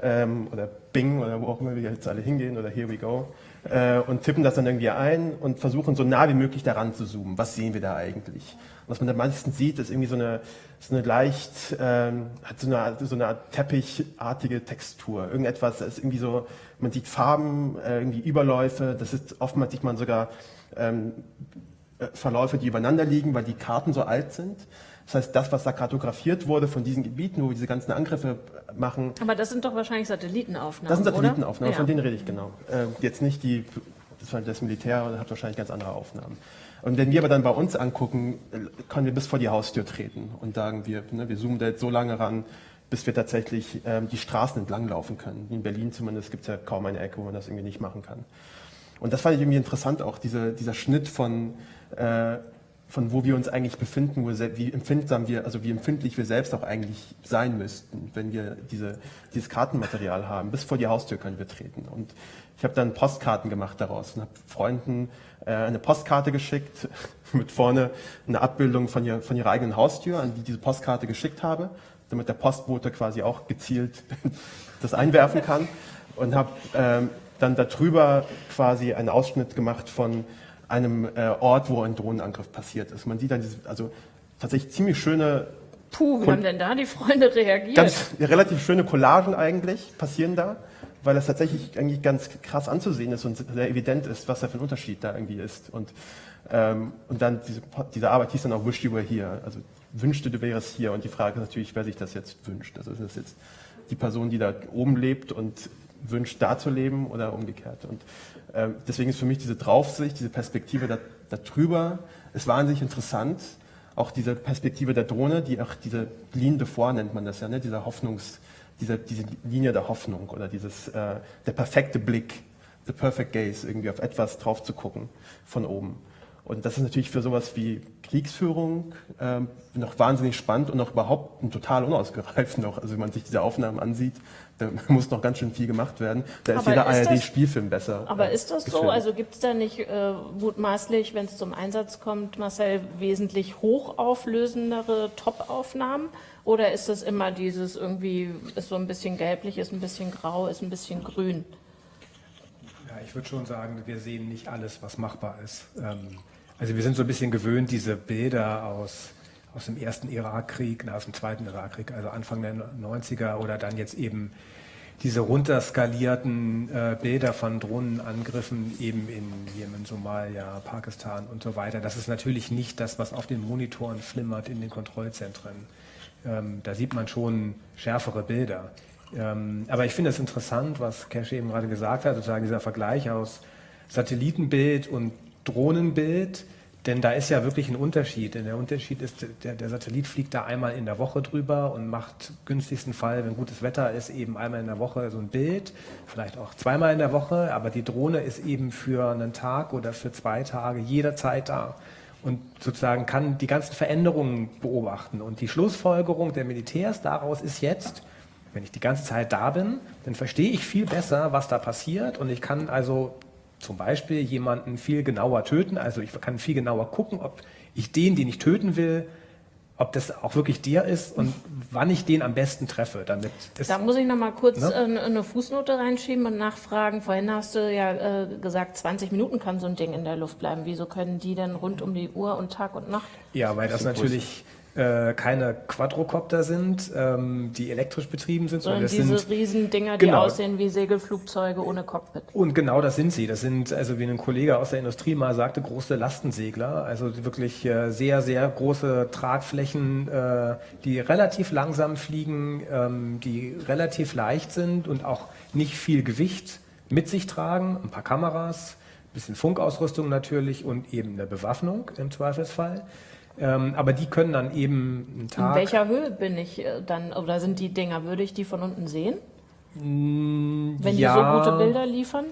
Speaker 4: ähm, oder Bing oder wo auch immer wir jetzt alle hingehen oder Here we go äh, und tippen das dann irgendwie ein und versuchen so nah wie möglich daran zu zoomen. Was sehen wir da eigentlich? Und was man da meistens sieht, ist irgendwie so eine, so eine leicht, ähm, hat so eine, so eine teppichartige Textur. Irgendetwas, ist irgendwie so, man sieht Farben, äh, irgendwie Überläufe, das ist, oftmals sieht man sogar ähm, äh, Verläufe, die übereinander liegen, weil die Karten so alt sind. Das heißt, das, was da kartografiert wurde von diesen Gebieten, wo diese ganzen Angriffe machen.
Speaker 2: Aber das sind doch wahrscheinlich Satellitenaufnahmen.
Speaker 4: Das sind Satellitenaufnahmen, ja. von denen rede ich genau. Äh, jetzt nicht die, das Militär hat wahrscheinlich ganz andere Aufnahmen. Und wenn wir aber dann bei uns angucken, äh, können wir bis vor die Haustür treten und sagen, wir, ne, wir zoomen da jetzt so lange ran, bis wir tatsächlich ähm, die Straßen entlang laufen können. In Berlin zumindest gibt es ja kaum eine Ecke, wo man das irgendwie nicht machen kann. Und das fand ich irgendwie interessant auch, diese, dieser Schnitt von, äh, von wo wir uns eigentlich befinden, wie empfindsam wir, also wie empfindlich wir selbst auch eigentlich sein müssten, wenn wir diese, dieses Kartenmaterial haben. Bis vor die Haustür können wir treten. Und ich habe dann Postkarten gemacht daraus und habe Freunden äh, eine Postkarte geschickt, mit vorne eine Abbildung von, ihr, von ihrer eigenen Haustür, an die diese Postkarte geschickt habe, damit der Postbote quasi auch gezielt das einwerfen kann. Und habe ähm, dann darüber quasi einen Ausschnitt gemacht von einem äh, Ort, wo ein Drohnenangriff passiert ist. Man sieht dann diese, also tatsächlich ziemlich schöne
Speaker 2: Puh, wie haben denn da die Freunde reagiert?
Speaker 4: Ganz, relativ schöne Collagen eigentlich passieren da, weil das tatsächlich eigentlich ganz krass anzusehen ist und sehr evident ist, was da für ein Unterschied da irgendwie ist. Und, ähm, und dann diese, diese Arbeit hieß dann auch Wish You Were Here, also wünschte du wärst hier. Und die Frage ist natürlich, wer sich das jetzt wünscht. Also ist das jetzt die Person, die da oben lebt und wünscht, da zu leben oder umgekehrt. Und äh, deswegen ist für mich diese Draufsicht, diese Perspektive da, da drüber, ist wahnsinnig interessant. Auch diese Perspektive der Drohne, die auch diese Linie Four nennt man das ja, ne? dieser Hoffnungs, diese, diese Linie der Hoffnung oder dieses, äh, der perfekte Blick, the perfect gaze, irgendwie auf etwas drauf zu gucken von oben. Und das ist natürlich für sowas wie Kriegsführung ähm, noch wahnsinnig spannend und noch überhaupt total unausgereift noch. Also wenn man sich diese Aufnahmen ansieht, da muss noch ganz schön viel gemacht werden. Da ist aber jeder ARD-Spielfilm besser.
Speaker 2: Aber äh, ist das gefilmt. so? Also gibt es da nicht äh, mutmaßlich, wenn es zum Einsatz kommt, Marcel, wesentlich hochauflösendere Top-Aufnahmen? Oder ist das immer dieses irgendwie, ist so ein bisschen gelblich, ist ein bisschen grau, ist ein bisschen grün?
Speaker 3: Ja, ich würde schon sagen, wir sehen nicht alles, was machbar ist. Ähm, also wir sind so ein bisschen gewöhnt, diese Bilder aus, aus dem ersten Irakkrieg, aus dem zweiten Irakkrieg, also Anfang der 90er oder dann jetzt eben diese runterskalierten äh, Bilder von Drohnenangriffen eben in Jemen, Somalia, Pakistan und so weiter. Das ist natürlich nicht das, was auf den Monitoren flimmert in den Kontrollzentren. Ähm, da sieht man schon schärfere Bilder. Ähm, aber ich finde es interessant, was Cash eben gerade gesagt hat, sozusagen dieser Vergleich aus Satellitenbild und Drohnenbild, denn da ist ja wirklich ein Unterschied. Denn der Unterschied ist, der, der, Satellit fliegt da einmal in der Woche drüber und macht günstigsten Fall, wenn gutes Wetter ist, eben einmal in der Woche so ein Bild, vielleicht auch zweimal in der Woche, aber die Drohne ist eben für einen Tag oder für zwei Tage jederzeit da und sozusagen kann die ganzen Veränderungen beobachten. Und die Schlussfolgerung der Militärs daraus ist jetzt, wenn ich die ganze Zeit da bin, dann verstehe ich viel besser, was da passiert und ich kann also zum Beispiel jemanden viel genauer töten. Also ich kann viel genauer gucken, ob ich den, den ich töten will, ob das auch wirklich der ist und wann ich den am besten treffe. Damit
Speaker 2: da muss ich noch mal kurz ne? Äh, eine Fußnote reinschieben und nachfragen. Vorhin hast du ja äh, gesagt, 20 Minuten kann so ein Ding in der Luft bleiben. Wieso können die denn rund um die Uhr und Tag und Nacht?
Speaker 3: Ja, weil das, das natürlich äh, keine Quadrocopter sind, ähm, die elektrisch betrieben sind,
Speaker 2: Sondern diese
Speaker 3: sind
Speaker 2: Riesendinger, die
Speaker 3: Genau.
Speaker 2: aussehen wie Segelflugzeuge ohne Cockpit.
Speaker 3: und genau das sind sie. Das sind, also wie ein Kollege aus der Industrie mal sagte, große Lastensegler. Also wirklich äh, sehr, sehr große Tragflächen, äh, die relativ langsam fliegen, ähm, die relativ leicht sind und auch nicht viel Gewicht mit sich tragen. Ein paar Kameras, ein bisschen Funkausrüstung natürlich und eben eine Bewaffnung im Zweifelsfall. Ähm, aber die können dann eben einen
Speaker 2: In
Speaker 3: Tag.
Speaker 2: welcher Höhe bin ich äh, dann, oder sind die Dinger, würde ich die von unten sehen? Wenn die
Speaker 3: ja.
Speaker 2: so gute Bilder liefern?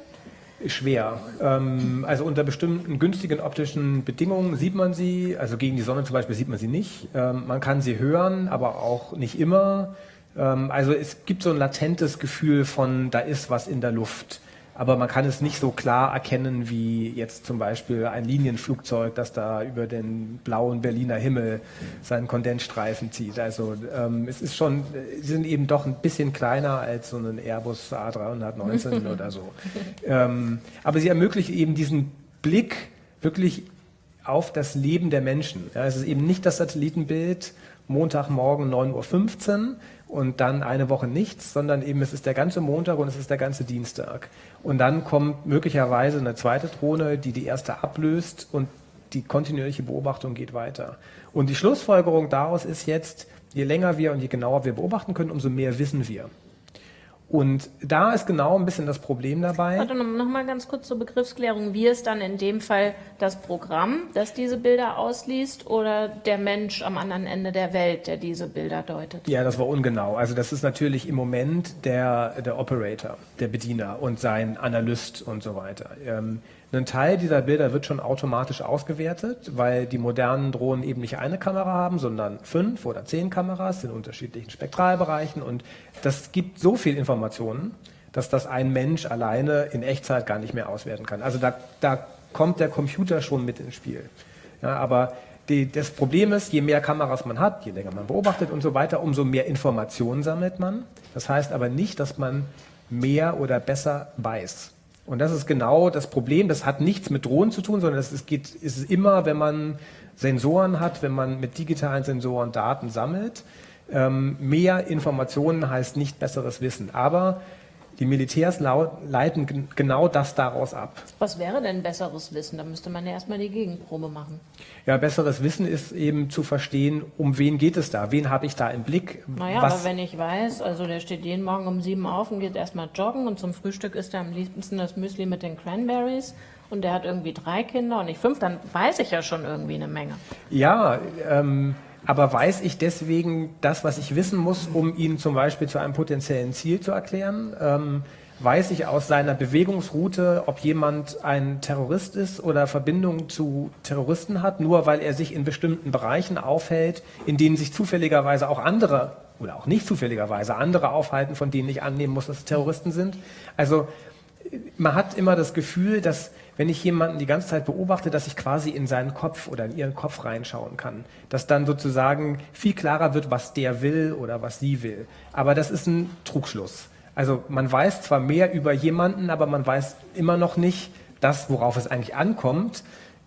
Speaker 3: Schwer. Ähm, also unter bestimmten günstigen optischen Bedingungen sieht man sie, also gegen die Sonne zum Beispiel sieht man sie nicht. Ähm, man kann sie hören, aber auch nicht immer. Ähm, also es gibt so ein latentes Gefühl von, da ist was in der Luft. Aber man kann es nicht so klar erkennen wie jetzt zum Beispiel ein Linienflugzeug, das da über den blauen Berliner Himmel seinen Kondensstreifen zieht. Also ähm, es ist schon, sie sind eben doch ein bisschen kleiner als so ein Airbus A319 oder so. Ähm, aber sie ermöglichen eben diesen Blick wirklich auf das Leben der Menschen. Ja, es ist eben nicht das Satellitenbild Montagmorgen 9.15 Uhr und dann eine Woche nichts, sondern eben es ist der ganze Montag und es ist der ganze Dienstag. Und dann kommt möglicherweise eine zweite Drohne, die die erste ablöst und die kontinuierliche Beobachtung geht weiter. Und die Schlussfolgerung daraus ist jetzt, je länger wir und je genauer wir beobachten können, umso mehr wissen wir. Und da ist genau ein bisschen das Problem dabei.
Speaker 2: Warte noch, mal ganz kurz zur Begriffsklärung. Wir ist dann in dem Fall das Programm, das diese Bilder ausliest oder der Mensch am anderen Ende der Welt, der diese Bilder deutet?
Speaker 3: Ja, das war ungenau. Also das ist natürlich im Moment der, der Operator, der Bediener und sein Analyst und so weiter. Ähm, ein Teil dieser Bilder wird schon automatisch ausgewertet, weil die modernen Drohnen eben nicht eine Kamera haben, sondern fünf oder zehn Kameras in unterschiedlichen Spektralbereichen und das gibt so viel Informationen, dass das ein Mensch alleine in Echtzeit gar nicht mehr auswerten kann. Also da, da kommt der Computer schon mit ins Spiel. Ja, aber die, das Problem ist, je mehr Kameras man hat, je länger man beobachtet und so weiter, umso mehr Informationen sammelt man. Das heißt aber nicht, dass man mehr oder besser weiß. Und das ist genau das Problem. Das hat nichts mit Drohnen zu tun, sondern es geht, ist immer, wenn man Sensoren hat, wenn man mit digitalen Sensoren Daten sammelt. Ähm, mehr Informationen heißt nicht besseres Wissen. Aber die Militärs leiten gen- genau das daraus ab.
Speaker 2: Was wäre denn besseres Wissen? Da müsste man ja erstmal die Gegenprobe machen.
Speaker 3: Ja, besseres Wissen ist eben zu verstehen, um wen geht es da? Wen habe ich da im Blick?
Speaker 2: Naja,
Speaker 3: Was-
Speaker 2: aber wenn ich weiß, also der steht jeden Morgen um sieben auf und geht erstmal joggen und zum Frühstück isst er am liebsten das Müsli mit den Cranberries und der hat irgendwie drei Kinder und nicht fünf, dann weiß ich ja schon irgendwie eine Menge.
Speaker 3: Ja, ähm, aber weiß ich deswegen das, was ich wissen muss, um ihn zum Beispiel zu einem potenziellen Ziel zu erklären? Ähm, weiß ich aus seiner Bewegungsroute, ob jemand ein Terrorist ist oder Verbindung zu Terroristen hat, nur weil er sich in bestimmten Bereichen aufhält, in denen sich zufälligerweise auch andere oder auch nicht zufälligerweise andere aufhalten, von denen ich annehmen muss, dass es Terroristen sind? Also man hat immer das Gefühl, dass wenn ich jemanden die ganze Zeit beobachte, dass ich quasi in seinen Kopf oder in ihren Kopf reinschauen kann. Dass dann sozusagen viel klarer wird, was der will oder was sie will. Aber das ist ein Trugschluss. Also man weiß zwar mehr über jemanden, aber man weiß immer noch nicht das, worauf es eigentlich ankommt.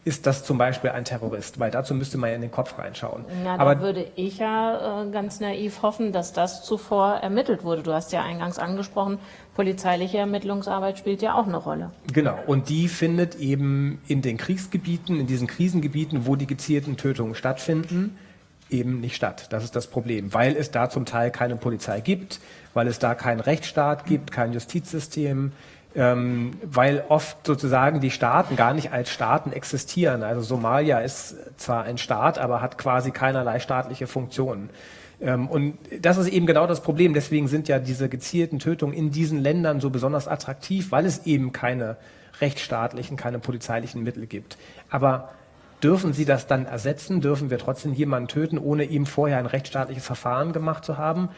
Speaker 3: Ist das zum Beispiel ein Terrorist? Weil dazu müsste man ja in den Kopf reinschauen.
Speaker 2: Na, da
Speaker 3: aber
Speaker 2: würde ich ja äh, ganz naiv hoffen, dass das zuvor ermittelt wurde. Du hast ja eingangs angesprochen, polizeiliche Ermittlungsarbeit spielt ja auch eine Rolle.
Speaker 3: Genau, und die findet eben in den Kriegsgebieten, in diesen Krisengebieten, wo die gezielten Tötungen stattfinden, eben nicht statt. Das ist das Problem, weil es da zum Teil keine Polizei gibt, weil es da keinen Rechtsstaat gibt, kein Justizsystem, ähm, weil oft sozusagen die Staaten gar nicht als Staaten existieren. Also Somalia ist zwar ein Staat, aber hat quasi keinerlei staatliche Funktionen. Ähm, und das ist eben genau das Problem. Deswegen sind ja diese gezielten Tötungen in diesen Ländern so besonders attraktiv, weil es eben keine rechtsstaatlichen, keine polizeilichen Mittel gibt. Aber dürfen Sie das dann ersetzen? Dürfen wir trotzdem jemanden töten, ohne ihm vorher ein rechtsstaatliches Verfahren gemacht zu haben?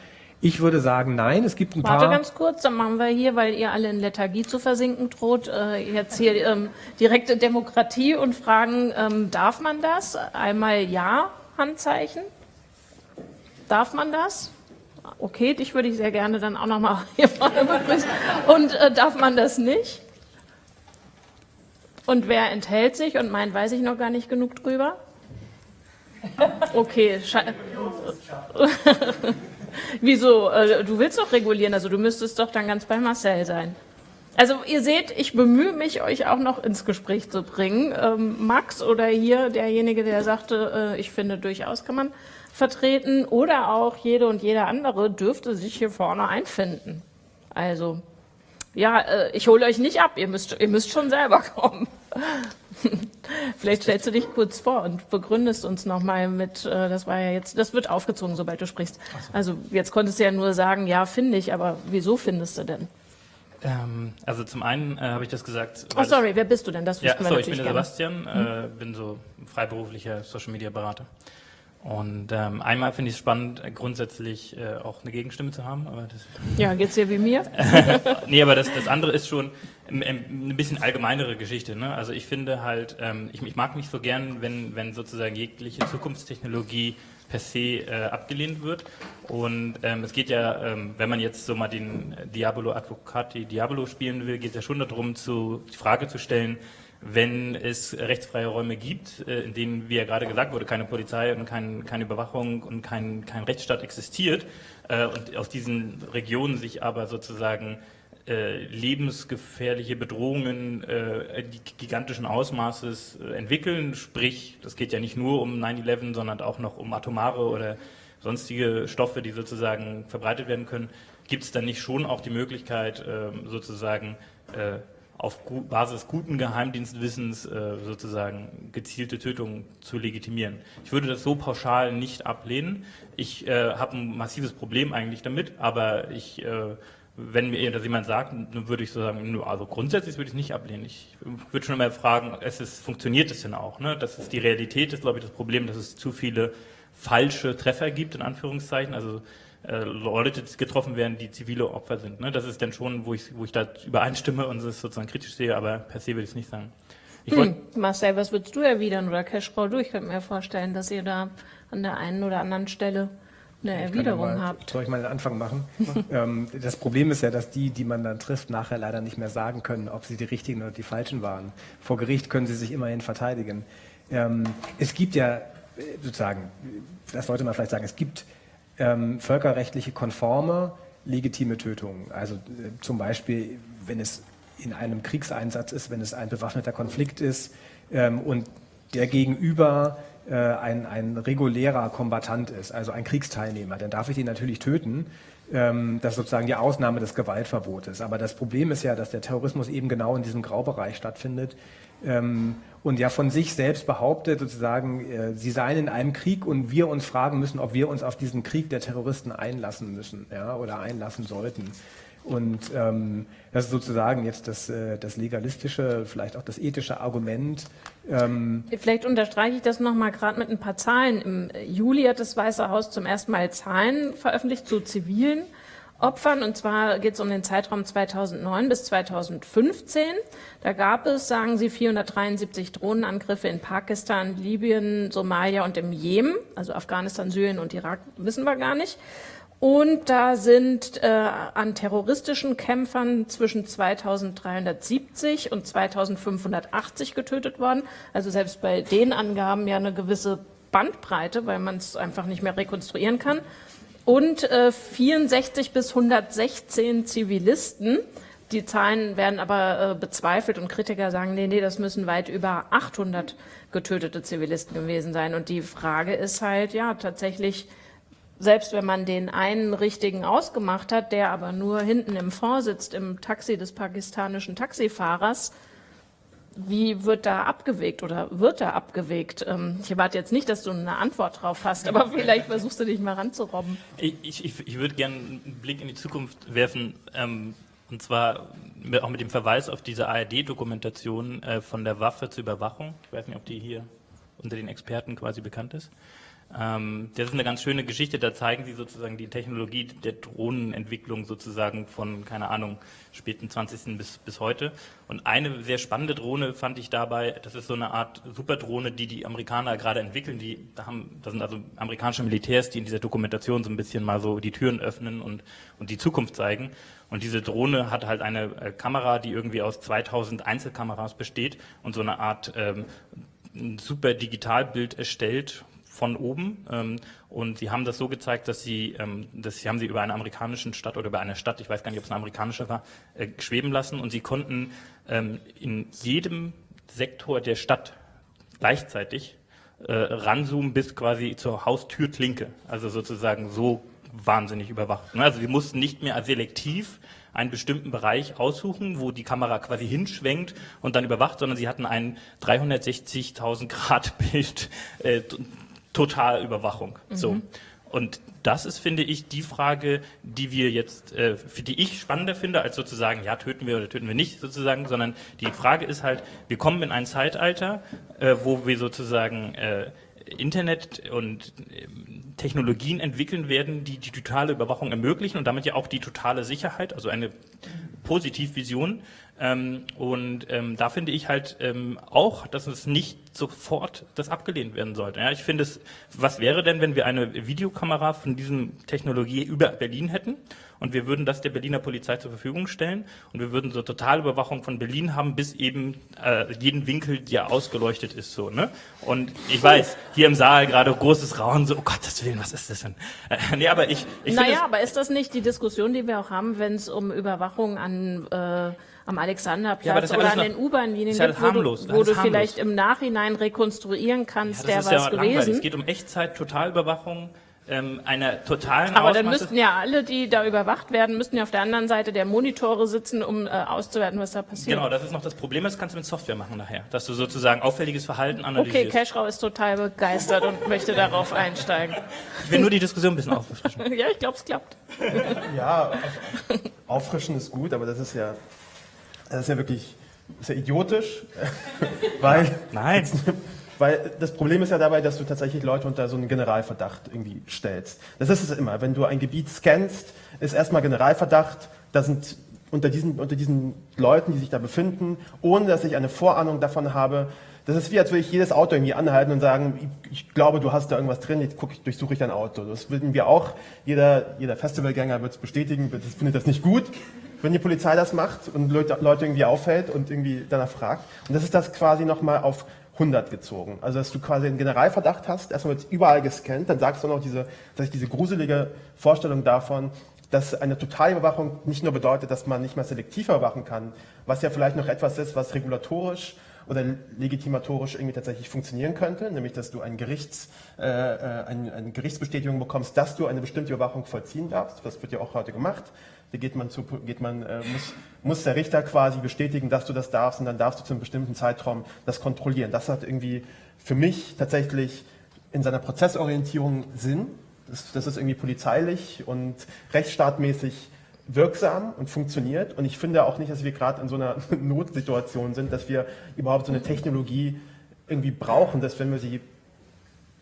Speaker 3: Ich würde sagen, nein. Es gibt ein
Speaker 2: Warte
Speaker 3: paar.
Speaker 2: ganz kurz, dann machen wir hier, weil ihr alle in Lethargie zu versinken droht, äh, jetzt hier ähm, direkte Demokratie und fragen, ähm, darf man das? Einmal ja, Handzeichen. Darf man das? Okay, dich würde ich sehr gerne dann auch nochmal hier vorne begrüßen. Und äh, darf man das nicht? Und wer enthält sich und meint, weiß ich noch gar nicht genug drüber? Okay. Wieso? Äh, du willst doch regulieren, also du müsstest doch dann ganz bei Marcel sein. Also ihr seht, ich bemühe mich, euch auch noch ins Gespräch zu bringen. Ähm, Max oder hier derjenige, der sagte, äh, ich finde durchaus kann man vertreten oder auch jede und jeder andere dürfte sich hier vorne einfinden. Also ja, äh, ich hole euch nicht ab, ihr müsst, ihr müsst schon selber kommen. Vielleicht stellst du dich kurz vor und begründest uns nochmal mit, äh, das war ja jetzt, das wird aufgezogen, sobald du sprichst. Also jetzt konntest du ja nur sagen, ja, finde ich, aber wieso findest du denn?
Speaker 6: Ähm, also zum einen äh, habe ich das gesagt.
Speaker 2: Oh, sorry, wer bist du denn?
Speaker 6: Das ja, sorry, ich bin der Sebastian, äh, bin so freiberuflicher Social Media Berater. Und ähm, einmal finde ich es spannend, grundsätzlich äh, auch eine Gegenstimme zu haben. Aber das
Speaker 2: ja, geht's dir wie mir?
Speaker 6: nee, aber das, das andere ist schon eine bisschen allgemeinere Geschichte. Ne? Also ich finde halt, ähm, ich mag mich so gern, wenn, wenn sozusagen jegliche Zukunftstechnologie per se äh, abgelehnt wird. Und ähm, es geht ja, ähm, wenn man jetzt so mal den Diabolo Advocati Diabolo spielen will, geht es ja schon darum, zu, die Frage zu stellen, wenn es rechtsfreie Räume gibt, äh, in denen, wie ja gerade gesagt wurde, keine Polizei und kein, keine Überwachung und kein, kein Rechtsstaat existiert äh, und aus diesen Regionen sich aber sozusagen äh, lebensgefährliche Bedrohungen äh, gigantischen Ausmaßes äh, entwickeln. Sprich, das geht ja nicht nur um 9-11, sondern auch noch um atomare oder sonstige Stoffe, die sozusagen verbreitet werden können. Gibt es dann nicht schon auch die Möglichkeit, ähm, sozusagen äh, auf Basis guten Geheimdienstwissens sozusagen gezielte Tötungen zu legitimieren. Ich würde das so pauschal nicht ablehnen. Ich habe ein massives Problem eigentlich damit, aber ich wenn mir das jemand sagt, dann würde ich so sagen, also grundsätzlich würde ich es nicht ablehnen. Ich würde schon mal fragen, es ist, funktioniert es denn auch? Ne? Das ist die Realität, ist glaube ich das Problem, dass es zu viele falsche Treffer gibt, in Anführungszeichen, also äh, Leute getroffen werden, die zivile Opfer sind. Ne? Das ist dann schon, wo ich, wo ich da übereinstimme und es sozusagen kritisch sehe, aber per se würde ich es nicht sagen.
Speaker 2: Hm, Marcel, was würdest du erwidern oder Cashflow du? Ich könnte mir vorstellen, dass ihr da an der einen oder anderen Stelle eine Erwiderung
Speaker 3: mal,
Speaker 2: habt.
Speaker 3: Soll ich mal den Anfang machen? ähm, das Problem ist ja, dass die, die man dann trifft, nachher leider nicht mehr sagen können, ob sie die richtigen oder die falschen waren. Vor Gericht können sie sich immerhin verteidigen. Ähm, es gibt ja äh, sozusagen, das sollte man vielleicht sagen, es gibt ähm, völkerrechtliche konforme legitime Tötungen. Also äh, zum Beispiel, wenn es in einem Kriegseinsatz ist, wenn es ein bewaffneter Konflikt ist ähm, und der Gegenüber äh, ein, ein regulärer Kombatant ist, also ein Kriegsteilnehmer, dann darf ich ihn natürlich töten. Ähm, das ist sozusagen die Ausnahme des Gewaltverbotes. Aber das Problem ist ja, dass der Terrorismus eben genau in diesem Graubereich stattfindet ähm, und ja von sich selbst behauptet, sozusagen, äh, sie seien in einem Krieg und wir uns fragen müssen, ob wir uns auf diesen Krieg der Terroristen einlassen müssen ja, oder einlassen sollten. Und ähm, das ist sozusagen jetzt das, äh, das legalistische, vielleicht auch das ethische Argument.
Speaker 2: Ähm vielleicht unterstreiche ich das nochmal gerade mit ein paar Zahlen. Im Juli hat das Weiße Haus zum ersten Mal Zahlen veröffentlicht zu zivilen Opfern. Und zwar geht es um den Zeitraum 2009 bis 2015. Da gab es, sagen Sie, 473 Drohnenangriffe in Pakistan, Libyen, Somalia und im Jemen. Also Afghanistan, Syrien und Irak wissen wir gar nicht. Und da sind äh, an terroristischen Kämpfern zwischen 2370 und 2580 getötet worden. Also selbst bei den Angaben ja eine gewisse Bandbreite, weil man es einfach nicht mehr rekonstruieren kann. Und äh, 64 bis 116 Zivilisten. Die Zahlen werden aber äh, bezweifelt und Kritiker sagen, nee, nee, das müssen weit über 800 getötete Zivilisten gewesen sein. Und die Frage ist halt, ja, tatsächlich, selbst wenn man den einen richtigen ausgemacht hat, der aber nur hinten im Fond sitzt, im Taxi des pakistanischen Taxifahrers, wie wird da abgewegt oder wird da abgewegt? Ähm, ich erwarte jetzt nicht, dass du eine Antwort drauf hast, aber vielleicht versuchst du dich mal ranzurobben.
Speaker 6: Ich, ich, ich würde gerne einen Blick in die Zukunft werfen, ähm, und zwar auch mit dem Verweis auf diese ARD-Dokumentation äh, von der Waffe zur Überwachung. Ich weiß nicht, ob die hier unter den Experten quasi bekannt ist. Ähm, das ist eine ganz schöne Geschichte, da zeigen sie sozusagen die Technologie der Drohnenentwicklung sozusagen von, keine Ahnung, späten 20. bis, bis heute. Und eine sehr spannende Drohne fand ich dabei, das ist so eine Art Superdrohne, die die Amerikaner gerade entwickeln. Die haben, das sind also amerikanische Militärs, die in dieser Dokumentation so ein bisschen mal so die Türen öffnen und, und die Zukunft zeigen. Und diese Drohne hat halt eine äh, Kamera, die irgendwie aus 2000 Einzelkameras besteht und so eine Art ähm, ein super Digitalbild erstellt von oben. Ähm, und sie haben das so gezeigt, dass sie, ähm, dass sie haben sie über eine amerikanische Stadt oder über eine Stadt, ich weiß gar nicht, ob es eine amerikanische war, äh, schweben lassen. Und sie konnten ähm, in jedem Sektor der Stadt gleichzeitig äh, ranzoomen bis quasi zur Haustürklinke. Also sozusagen so wahnsinnig überwacht. Ne? Also sie mussten nicht mehr selektiv einen bestimmten Bereich aussuchen, wo die Kamera quasi hinschwenkt und dann überwacht, sondern sie hatten ein 360.000 Grad Bild äh, Totalüberwachung. Mhm. So. Und das ist, finde ich, die Frage, die wir jetzt, äh, für die ich spannender finde, als sozusagen, ja, töten wir oder töten wir nicht sozusagen, sondern die Frage ist halt, wir kommen in ein Zeitalter, äh, wo wir sozusagen äh, Internet und äh, Technologien entwickeln werden, die die totale Überwachung ermöglichen und damit ja auch die totale Sicherheit, also eine Positivvision. Ähm, und ähm, da finde ich halt ähm, auch, dass es nicht sofort das abgelehnt werden sollte. Ja, ich finde es, was wäre denn, wenn wir eine Videokamera von diesem Technologie über Berlin hätten und wir würden das der Berliner Polizei zur Verfügung stellen und wir würden so Totalüberwachung von Berlin haben, bis eben äh, jeden Winkel, der ausgeleuchtet ist, so, ne? Und ich weiß, hier im Saal gerade großes Raunen, so, oh Gottes Willen, was ist das denn? Äh, nee, aber ich, ich
Speaker 2: Naja, aber ist das nicht die Diskussion, die wir auch haben, wenn es um Überwachung an äh, am Alexanderplatz ja, oder an den U-Bahn-Linien
Speaker 6: ja gibt, wo du,
Speaker 2: wo du vielleicht im Nachhinein rekonstruieren kannst, ja, der war es gewesen.
Speaker 6: Es geht um Echtzeit, Totalüberwachung ähm, einer totalen
Speaker 2: Aber dann müssten ja alle, die da überwacht werden, müssten ja auf der anderen Seite der Monitore sitzen, um äh, auszuwerten, was da passiert.
Speaker 6: Genau, das ist noch das Problem, das kannst du mit Software machen nachher, dass du sozusagen auffälliges Verhalten analysierst.
Speaker 2: Okay, Cashrau ist total begeistert und möchte darauf einsteigen.
Speaker 6: Ich will nur die Diskussion ein bisschen auffrischen.
Speaker 2: ja, ich glaube, es klappt.
Speaker 4: Ja, auffrischen ist gut, aber das ist ja das ist ja wirklich ist ja idiotisch, weil,
Speaker 6: Nein.
Speaker 4: weil das Problem ist ja dabei, dass du tatsächlich Leute unter so einen Generalverdacht irgendwie stellst. Das ist es immer. Wenn du ein Gebiet scannst, ist erstmal Generalverdacht, da sind unter diesen, unter diesen Leuten, die sich da befinden, ohne dass ich eine Vorahnung davon habe, das ist wie, als würde ich jedes Auto irgendwie anhalten und sagen, ich, glaube, du hast da irgendwas drin, jetzt guck, durchsuche ich dein Auto. Das würden wir auch, jeder, jeder Festivalgänger wird es bestätigen, das findet das nicht gut wenn die Polizei das macht und Leute, irgendwie auffällt und irgendwie danach fragt. Und das ist das quasi nochmal auf 100 gezogen. Also dass du quasi einen Generalverdacht hast, erstmal wird überall gescannt, dann sagst du noch diese, dass ich diese gruselige Vorstellung davon, dass eine Totalüberwachung nicht nur bedeutet, dass man nicht mehr selektiv überwachen kann, was ja vielleicht noch etwas ist, was regulatorisch oder legitimatorisch irgendwie tatsächlich funktionieren könnte, nämlich dass du ein Gerichts, äh, äh eine, eine Gerichtsbestätigung bekommst, dass du eine bestimmte Überwachung vollziehen darfst. Das wird ja auch heute gemacht. Da geht man zu, geht man, äh, muss, muss der Richter quasi bestätigen, dass du das darfst und dann darfst du zu einem bestimmten Zeitraum das kontrollieren. Das hat irgendwie für mich tatsächlich in seiner Prozessorientierung Sinn. Das, das ist irgendwie polizeilich und rechtsstaatmäßig wirksam und funktioniert. Und ich finde auch nicht, dass wir gerade in so einer Notsituation sind, dass wir überhaupt so eine Technologie irgendwie brauchen, dass wenn wir sie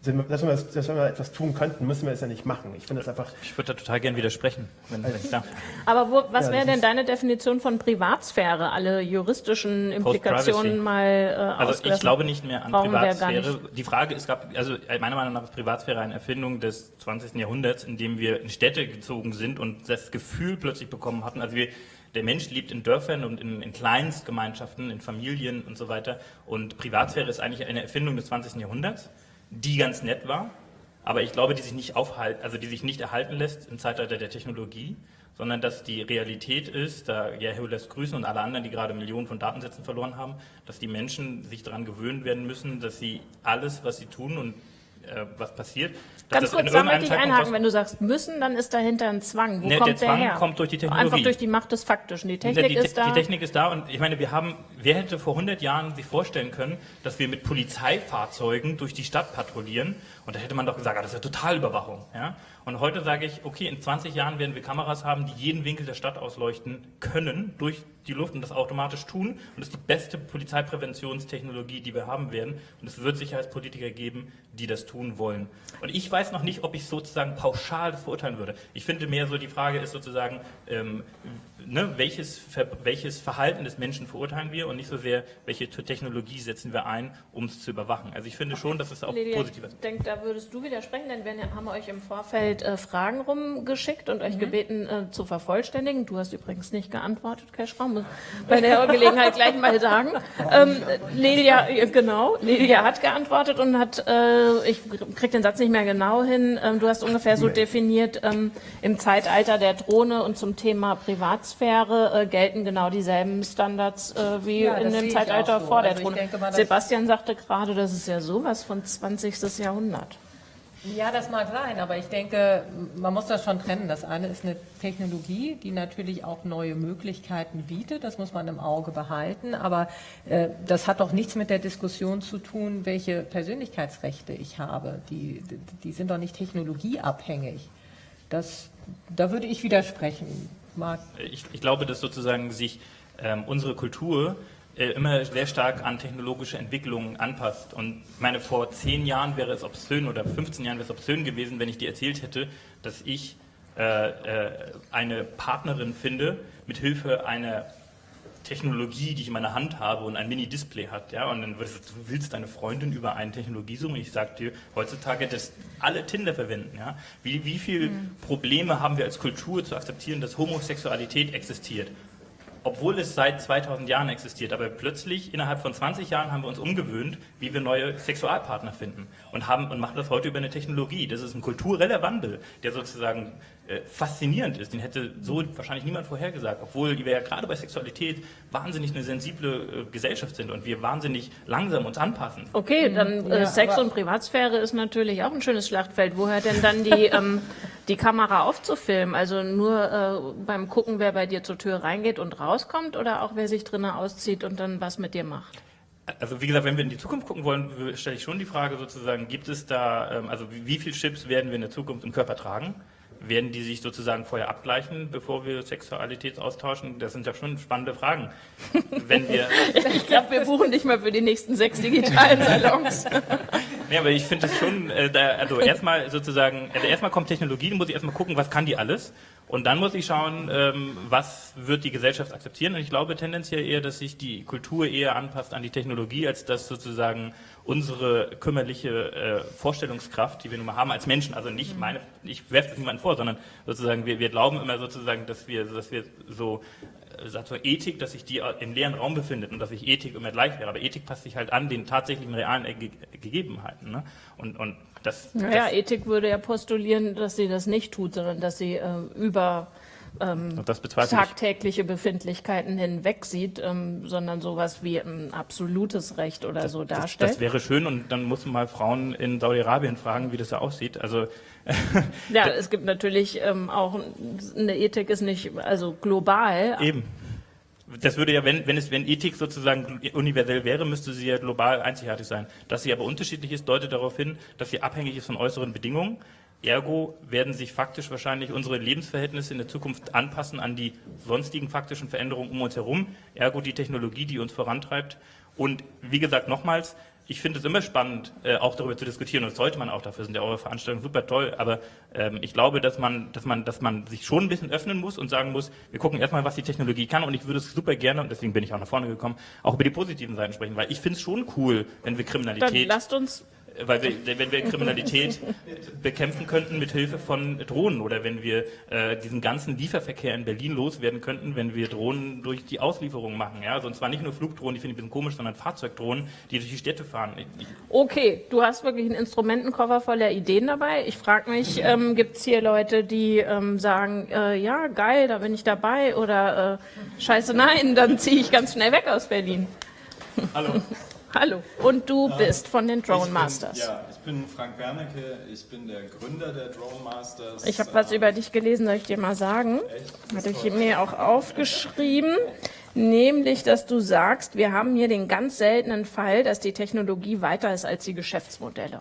Speaker 4: dass wir, dass wir etwas tun könnten, müssen wir es ja nicht machen. Ich finde das einfach.
Speaker 6: Ich würde da total gern widersprechen, wenn, wenn ich darf.
Speaker 2: Aber wo, was ja, wäre denn deine Definition von Privatsphäre? Alle juristischen Implikationen mal äh,
Speaker 6: Also ich glaube nicht mehr an Brauchen Privatsphäre. Die Frage ist, gab, also meiner Meinung nach ist Privatsphäre eine Erfindung des 20. Jahrhunderts, in dem wir in Städte gezogen sind und das Gefühl plötzlich bekommen hatten, also wir der Mensch lebt in Dörfern und in, in Kleinstgemeinschaften, in Familien und so weiter. Und Privatsphäre ist eigentlich eine Erfindung des 20. Jahrhunderts die ganz nett war, aber ich glaube, die sich nicht aufhalten, also die sich nicht erhalten lässt im Zeitalter der Technologie, sondern dass die Realität ist, da Jerheu lässt grüßen und alle anderen, die gerade Millionen von Datensätzen verloren haben, dass die Menschen sich daran gewöhnen werden müssen, dass sie alles, was sie tun und äh, was passiert.
Speaker 2: Ganz kurz, da möchte ich einhaken, wenn du sagst müssen, dann ist dahinter ein Zwang. Wo
Speaker 6: ne,
Speaker 2: kommt der,
Speaker 6: Zwang
Speaker 2: der her?
Speaker 6: kommt durch die Technologie.
Speaker 2: Einfach durch die Macht des Faktischen. Die Technik
Speaker 6: die,
Speaker 2: ist da.
Speaker 6: Die Technik ist da und ich meine, wir haben, wer hätte vor 100 Jahren sich vorstellen können, dass wir mit Polizeifahrzeugen durch die Stadt patrouillieren und da hätte man doch gesagt, ah, das ist ja Totalüberwachung. Ja? Und heute sage ich, okay, in 20 Jahren werden wir Kameras haben, die jeden Winkel der Stadt ausleuchten können durch die Luft und das automatisch tun. Und das ist die beste Polizeipräventionstechnologie, die wir haben werden. Und es wird Sicherheitspolitiker geben, die das tun wollen. Und ich weiß noch nicht, ob ich sozusagen pauschal verurteilen würde. Ich finde mehr so, die Frage ist sozusagen, ähm, ne, welches, welches Verhalten des Menschen verurteilen wir und nicht so sehr, welche Technologie setzen wir ein, um es zu überwachen. Also ich finde schon, dass es auch
Speaker 2: Lydia,
Speaker 6: positiv ist.
Speaker 2: Ich denke, da würdest du widersprechen, denn wir haben euch im Vorfeld äh, Fragen rumgeschickt und euch
Speaker 5: Mhm.
Speaker 2: gebeten äh, zu vervollständigen. Du hast übrigens nicht geantwortet, Keschraum, muss bei der Gelegenheit gleich mal sagen. Ähm, Lelia, äh, genau, Lelia hat geantwortet und hat, äh, ich krieg den Satz nicht mehr genau hin, ähm, du hast ungefähr so definiert, ähm, im Zeitalter der Drohne und zum Thema Privatsphäre äh, gelten genau dieselben Standards äh, wie
Speaker 5: Ja,
Speaker 2: in dem Zeitalter
Speaker 5: so.
Speaker 2: vor der
Speaker 5: Also
Speaker 2: Drohne.
Speaker 5: mal,
Speaker 2: Sebastian sagte gerade, das ist ja sowas von 20. Jahrhundert.
Speaker 5: Ja, das mag sein, aber ich denke, man muss das schon trennen. Das eine ist eine Technologie, die natürlich auch neue Möglichkeiten bietet. Das muss man im Auge behalten. Aber äh, das hat doch nichts mit der Diskussion zu tun, welche Persönlichkeitsrechte ich habe. Die, die sind doch nicht technologieabhängig. Das, da würde ich widersprechen. Mag
Speaker 6: Ich, ich glaube, dass sozusagen sich ähm, unsere Kultur äh, immer sehr stark an technologische Entwicklungen anpasst. Und ich meine, vor zehn Jahren wäre es obszön oder 15 Jahren wäre es obszön gewesen, wenn ich dir erzählt hätte, dass ich äh, äh, eine Partnerin finde, mit Hilfe einer Technologie, die ich in meiner Hand habe und ein Mini-Display hat, ja, und dann würdest du, willst deine Freundin über eine Technologie suchen. Ich sag dir heutzutage, dass alle Tinder verwenden, ja. Wie, wie viele Probleme haben wir als Kultur zu akzeptieren, dass Homosexualität existiert? Obwohl es seit 2000 Jahren existiert, aber plötzlich innerhalb von 20 Jahren haben wir uns umgewöhnt, wie wir neue Sexualpartner finden und haben und machen das heute über eine Technologie. Das ist ein kultureller Wandel, der sozusagen äh, faszinierend ist. Den hätte so wahrscheinlich niemand vorhergesagt, obwohl wir ja gerade bei Sexualität wahnsinnig eine sensible äh, Gesellschaft sind und wir wahnsinnig langsam uns anpassen.
Speaker 2: Okay, dann äh,
Speaker 5: Ja,
Speaker 2: Sex und Privatsphäre ist natürlich auch ein schönes Schlachtfeld. Woher denn dann die, ähm, die Kamera aufzufilmen? Also nur äh, beim Gucken, wer bei dir zur Tür reingeht und rauskommt oder auch wer sich drinnen auszieht und dann was mit dir macht?
Speaker 6: Also wie gesagt, wenn wir in die Zukunft gucken wollen, stelle ich schon die Frage sozusagen, gibt es da, ähm, also wie, wie viel Chips werden wir in der Zukunft im Körper tragen? Werden die sich sozusagen vorher abgleichen, bevor wir Sexualität austauschen? Das sind ja schon spannende Fragen. Wenn wir,
Speaker 2: Ich glaube, wir buchen dich mal für die nächsten sechs digitalen Salons.
Speaker 6: nee, aber ich finde das schon, äh, da, also erstmal sozusagen, also erstmal kommt Technologie, dann muss ich erstmal gucken, was kann die alles? Und dann muss ich schauen, ähm, was wird die Gesellschaft akzeptieren. Und ich glaube tendenziell eher, dass sich die Kultur eher anpasst an die Technologie, als dass sozusagen unsere kümmerliche äh, Vorstellungskraft, die wir nun mal haben als Menschen, also nicht meine, ich werfe das niemandem vor, sondern sozusagen wir, wir glauben immer sozusagen, dass wir, dass wir so äh, sagt so Ethik, dass sich die im leeren Raum befindet und dass sich Ethik immer gleich wäre. Aber Ethik passt sich halt an den tatsächlichen realen Ge Gegebenheiten. Ne? Und, und das,
Speaker 2: Naja,
Speaker 6: das,
Speaker 2: Ethik würde ja postulieren, dass sie das nicht tut, sondern dass sie äh, über
Speaker 6: das ich.
Speaker 2: tagtägliche Befindlichkeiten hinweg sieht, ähm, sondern sowas wie ein absolutes Recht oder so
Speaker 6: Das,
Speaker 2: darstellt.
Speaker 6: das wäre schön und dann muss man mal Frauen in Saudi-Arabien fragen, wie das da aussieht. Also
Speaker 2: ja, es gibt natürlich ähm, auch eine Ethik ist nicht also global.
Speaker 6: eben. Das würde ja, wenn, wenn es, wenn Ethik sozusagen universell wäre, müsste sie ja global einzigartig sein. Dass sie aber unterschiedlich ist, deutet darauf hin, dass sie abhängig ist von äußeren Bedingungen. Ergo werden sich faktisch wahrscheinlich unsere Lebensverhältnisse in der Zukunft anpassen an die sonstigen faktischen Veränderungen um uns herum. Ergo die Technologie, die uns vorantreibt. Und wie gesagt, nochmals, ich finde es immer spannend, äh, auch darüber zu diskutieren, und das sollte man auch, dafür sind ja eure Veranstaltungen super toll, aber ähm, ich glaube, dass man, dass, man, dass man sich schon ein bisschen öffnen muss und sagen muss, wir gucken erstmal, was die Technologie kann und ich würde es super gerne, und deswegen bin ich auch nach vorne gekommen, auch über die positiven Seiten sprechen, weil ich finde es schon cool, wenn wir
Speaker 2: Dann
Speaker 6: Kriminalität
Speaker 2: lasst uns
Speaker 6: weil wir, wenn wir Kriminalität bekämpfen könnten mit Hilfe von Drohnen oder wenn wir äh, diesen ganzen Lieferverkehr in Berlin loswerden könnten, wenn wir Drohnen durch die Auslieferung machen. Ja? Also und zwar nicht nur Flugdrohnen, die finde ich ein bisschen komisch, sondern Fahrzeugdrohnen, die durch die Städte fahren. Ich, ich,
Speaker 2: Okay, du hast wirklich einen Instrumentenkoffer voller Ideen dabei. Ich frage mich, ähm, gibt es hier Leute, die ähm, sagen, äh, ja, geil, da bin ich dabei oder äh, scheiße, nein, dann ziehe ich ganz schnell weg aus Berlin.
Speaker 7: Hallo.
Speaker 2: Hallo. Und du bist von den Drone
Speaker 7: Ich bin-
Speaker 2: Masters.
Speaker 7: Ja, ich bin Frank Wernicke, ich bin der Gründer der Drone Masters.
Speaker 2: Ich habe was
Speaker 7: Ähm,
Speaker 2: über dich gelesen, soll ich dir mal sagen? Hatte ich mir auch aufgeschrieben. Nämlich, dass du sagst, wir haben hier den ganz seltenen Fall, dass die Technologie weiter ist als die Geschäftsmodelle.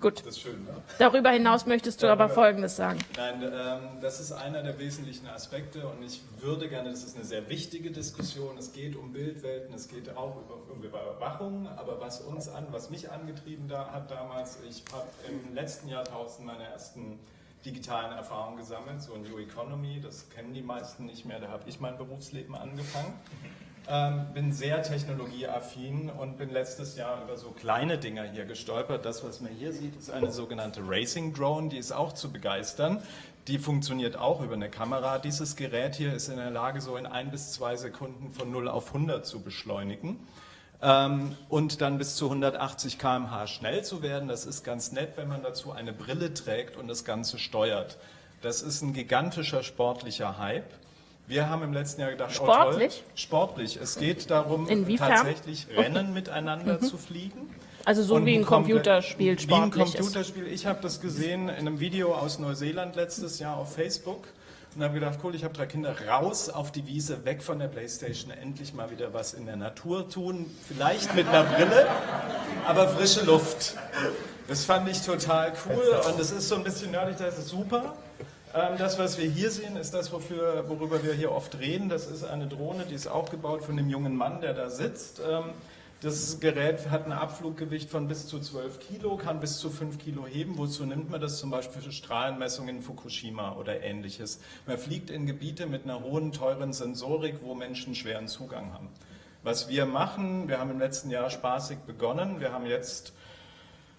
Speaker 2: Gut.
Speaker 7: schön, ne?
Speaker 2: Darüber hinaus möchtest du aber Folgendes sagen.
Speaker 7: Nein, ähm, das ist einer der wesentlichen Aspekte und ich würde gerne, das ist eine sehr wichtige Diskussion, es geht um Bildwelten, es geht auch über, um Überwachung, aber was uns an, was mich angetrieben da, hat damals, ich habe im letzten Jahrtausend meine ersten digitalen Erfahrungen gesammelt, so New Economy, das kennen die meisten nicht mehr, da habe ich mein Berufsleben angefangen. Ähm, bin sehr technologieaffin und bin letztes Jahr über so kleine Dinger hier gestolpert. Das, was man hier sieht, ist eine sogenannte Racing Drone, die ist auch zu begeistern. Die funktioniert auch über eine Kamera. Dieses Gerät hier ist in der Lage, so in ein bis zwei Sekunden von 0 auf 100 zu beschleunigen ähm, und dann bis zu 180 km/h schnell zu werden. Das ist ganz nett, wenn man dazu eine Brille trägt und das Ganze steuert. Das ist ein gigantischer sportlicher Hype. Wir haben im letzten Jahr gedacht,
Speaker 2: sportlich?
Speaker 7: Oh, toll, sportlich. Es geht darum,
Speaker 2: Inwiefern?
Speaker 7: tatsächlich Rennen miteinander mhm. zu fliegen.
Speaker 2: Also so wie ein Computerspiel sportlich
Speaker 7: Wie ein Computerspiel. Ich habe das gesehen in einem Video aus Neuseeland letztes Jahr auf Facebook und habe gedacht, cool, ich habe drei Kinder, raus auf die Wiese, weg von der Playstation, endlich mal wieder was in der Natur tun, vielleicht mit einer Brille, aber frische Luft. Das fand ich total cool und es ist so ein bisschen nerdig, das ist super. Ähm, das, was wir hier sehen, ist das, wofür, worüber wir hier oft reden. Das ist eine Drohne, die ist auch gebaut von dem jungen Mann, der da sitzt. Ähm, das Gerät hat ein Abfluggewicht von bis zu 12 Kilo, kann bis zu 5 Kilo heben. Wozu nimmt man das zum Beispiel für Strahlenmessungen in Fukushima oder ähnliches? Man fliegt in Gebiete mit einer hohen, teuren Sensorik, wo Menschen schweren Zugang haben. Was wir machen, wir haben im letzten Jahr spaßig begonnen. Wir haben jetzt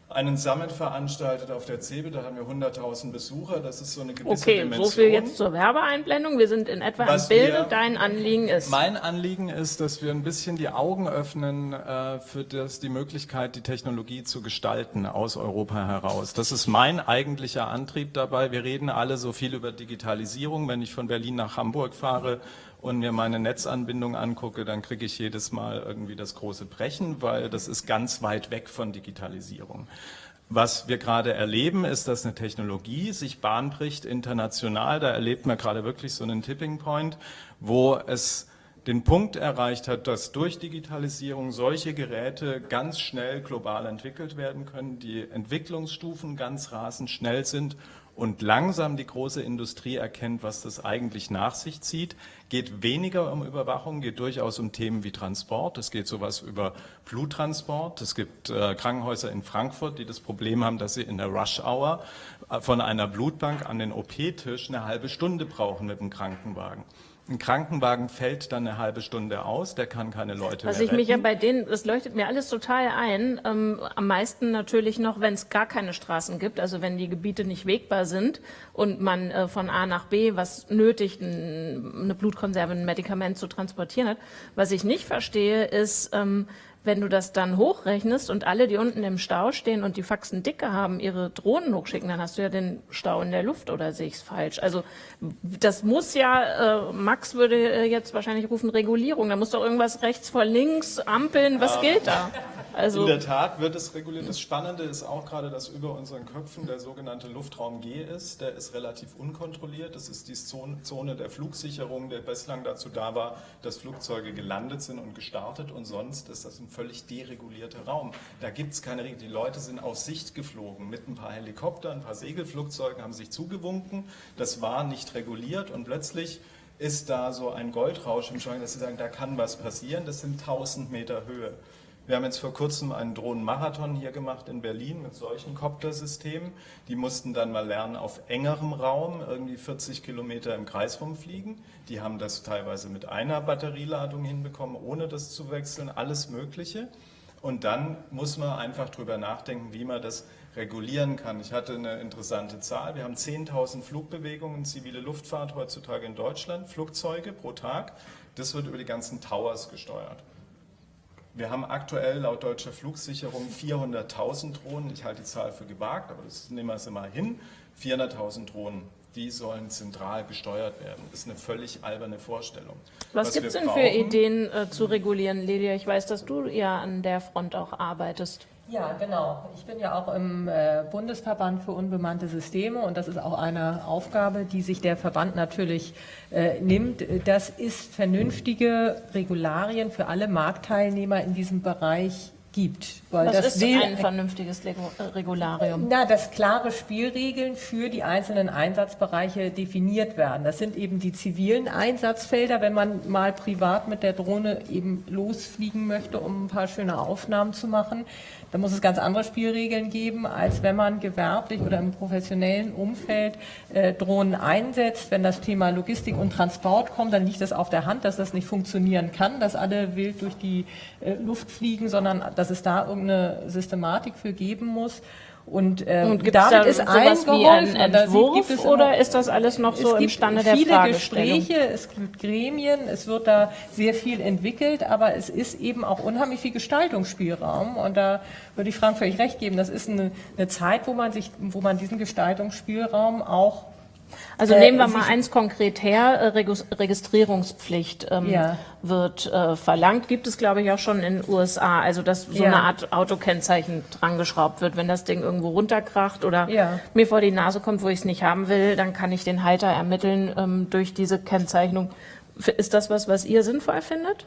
Speaker 7: einen Summit veranstaltet auf der CeBIT, da haben wir 100.000 Besucher, das ist so eine gewisse
Speaker 2: okay,
Speaker 7: Dimension.
Speaker 2: Okay, so viel jetzt zur Werbeeinblendung, wir sind in etwa Was im Bilde, dein Anliegen ist?
Speaker 7: Mein Anliegen ist, dass wir ein bisschen die Augen öffnen äh, für das, die Möglichkeit, die Technologie zu gestalten aus Europa heraus. Das ist mein eigentlicher Antrieb dabei. Wir reden alle so viel über Digitalisierung. Wenn ich von Berlin nach Hamburg fahre, und mir meine Netzanbindung angucke, dann kriege ich jedes Mal irgendwie das große Brechen, weil das ist ganz weit weg von Digitalisierung. Was wir gerade erleben, ist, dass eine Technologie sich Bahn bricht international. Da erlebt man gerade wirklich so einen Tipping Point, wo es den Punkt erreicht hat, dass durch Digitalisierung solche Geräte ganz schnell global entwickelt werden können, die Entwicklungsstufen ganz rasend schnell sind und langsam die große Industrie erkennt, was das eigentlich nach sich zieht. Geht weniger um Überwachung, geht durchaus um Themen wie Transport. Es geht sowas über Bluttransport. Es gibt äh, Krankenhäuser in Frankfurt, die das Problem haben, dass sie in der Rush Hour äh, von einer Blutbank an den OP-Tisch eine halbe Stunde brauchen mit dem Krankenwagen. Ein Krankenwagen fällt dann eine halbe Stunde aus, der kann keine Leute
Speaker 2: Was
Speaker 7: mehr
Speaker 2: ich mich ja bei denen, das leuchtet mir alles total ein, ähm, am meisten natürlich noch, wenn es gar keine Straßen gibt, also wenn die Gebiete nicht wegbar sind und man äh, von A nach B was nötigt, ein, eine Blutkonserve, ein Medikament zu transportieren hat. Was ich nicht verstehe, ist, ähm, wenn du das dann hochrechnest und alle, die unten im Stau stehen und die Faxen dicke haben, ihre Drohnen hochschicken, dann hast du ja den Stau in der Luft oder sehe ich es falsch? Also das muss ja, äh, Max würde äh, jetzt wahrscheinlich rufen, Regulierung. Da muss doch irgendwas rechts vor links, Ampeln, was ja. gilt da?
Speaker 7: Also in der Tat wird es reguliert. Das Spannende ist auch gerade, dass über unseren Köpfen der sogenannte Luftraum G ist. Der ist relativ unkontrolliert. Das ist die Zone der Flugsicherung, der bislang dazu da war, dass Flugzeuge gelandet sind und gestartet. Und sonst ist das ein völlig deregulierter Raum. Da gibt es keine Regeln. Die Leute sind aus Sicht geflogen mit ein paar Helikoptern, ein paar Segelflugzeugen, haben sich zugewunken. Das war nicht reguliert und plötzlich ist da so ein Goldrausch im Schein, dass sie sagen, da kann was passieren. Das sind 1000 Meter Höhe. Wir haben jetzt vor kurzem einen Drohnenmarathon hier gemacht in Berlin mit solchen Coptersystemen. Die mussten dann mal lernen, auf engerem Raum irgendwie 40 Kilometer im Kreis rumfliegen. Die haben das teilweise mit einer Batterieladung hinbekommen, ohne das zu wechseln, alles Mögliche. Und dann muss man einfach drüber nachdenken, wie man das regulieren kann. Ich hatte eine interessante Zahl. Wir haben 10.000 Flugbewegungen, zivile Luftfahrt heutzutage in Deutschland, Flugzeuge pro Tag. Das wird über die ganzen Towers gesteuert. Wir haben aktuell laut deutscher Flugsicherung 400.000 Drohnen. Ich halte die Zahl für gewagt, aber das nehmen wir es immer hin. 400.000 Drohnen, die sollen zentral gesteuert werden. Das ist eine völlig alberne Vorstellung.
Speaker 2: Was, Was gibt es denn für Ideen äh, zu regulieren, Lydia? Ich weiß, dass du ja an der Front auch arbeitest.
Speaker 5: Ja, genau. Ich bin ja auch im äh, Bundesverband für unbemannte Systeme und das ist auch eine Aufgabe, die sich der Verband natürlich äh, nimmt. Das ist vernünftige Regularien für alle Marktteilnehmer in diesem Bereich gibt. Weil
Speaker 2: Was
Speaker 5: das
Speaker 2: ist
Speaker 5: will-
Speaker 2: ein vernünftiges Regularium?
Speaker 5: na, dass klare Spielregeln für die einzelnen Einsatzbereiche definiert werden. Das sind eben die zivilen Einsatzfelder, wenn man mal privat mit der Drohne eben losfliegen möchte, um ein paar schöne Aufnahmen zu machen. Da muss es ganz andere Spielregeln geben, als wenn man gewerblich oder im professionellen Umfeld äh, Drohnen einsetzt. Wenn das Thema Logistik und Transport kommt, dann liegt es auf der Hand, dass das nicht funktionieren kann, dass alle wild durch die äh, Luft fliegen, sondern dass es da irgendeine Systematik für geben muss. Und, ähm,
Speaker 2: Und gibt es
Speaker 5: damit
Speaker 2: da
Speaker 5: ist eingeholfen. Und da
Speaker 2: Entwurf
Speaker 5: gibt es
Speaker 2: oder ist das alles noch so
Speaker 5: es
Speaker 2: im
Speaker 5: gibt
Speaker 2: Stande der
Speaker 5: viele
Speaker 2: Fragestellung?
Speaker 5: Gespräche, es gibt Gremien, es wird da sehr viel entwickelt, aber es ist eben auch unheimlich viel Gestaltungsspielraum. Und da würde ich Frank völlig recht geben. Das ist eine, eine Zeit, wo man sich, wo man diesen Gestaltungsspielraum auch
Speaker 2: Also
Speaker 5: Äh,
Speaker 2: nehmen wir mal eins konkret her, äh, Regis- Registrierungspflicht ähm,
Speaker 5: Ja.
Speaker 2: wird äh, verlangt, gibt es glaube ich auch schon in den USA, also dass so
Speaker 5: Ja.
Speaker 2: eine Art Autokennzeichen drangeschraubt wird, wenn das Ding irgendwo runterkracht oder
Speaker 5: Ja.
Speaker 2: mir vor die Nase kommt, wo ich es nicht haben will, dann kann ich den Halter ermitteln ähm, durch diese Kennzeichnung. Ist das was, was ihr sinnvoll findet?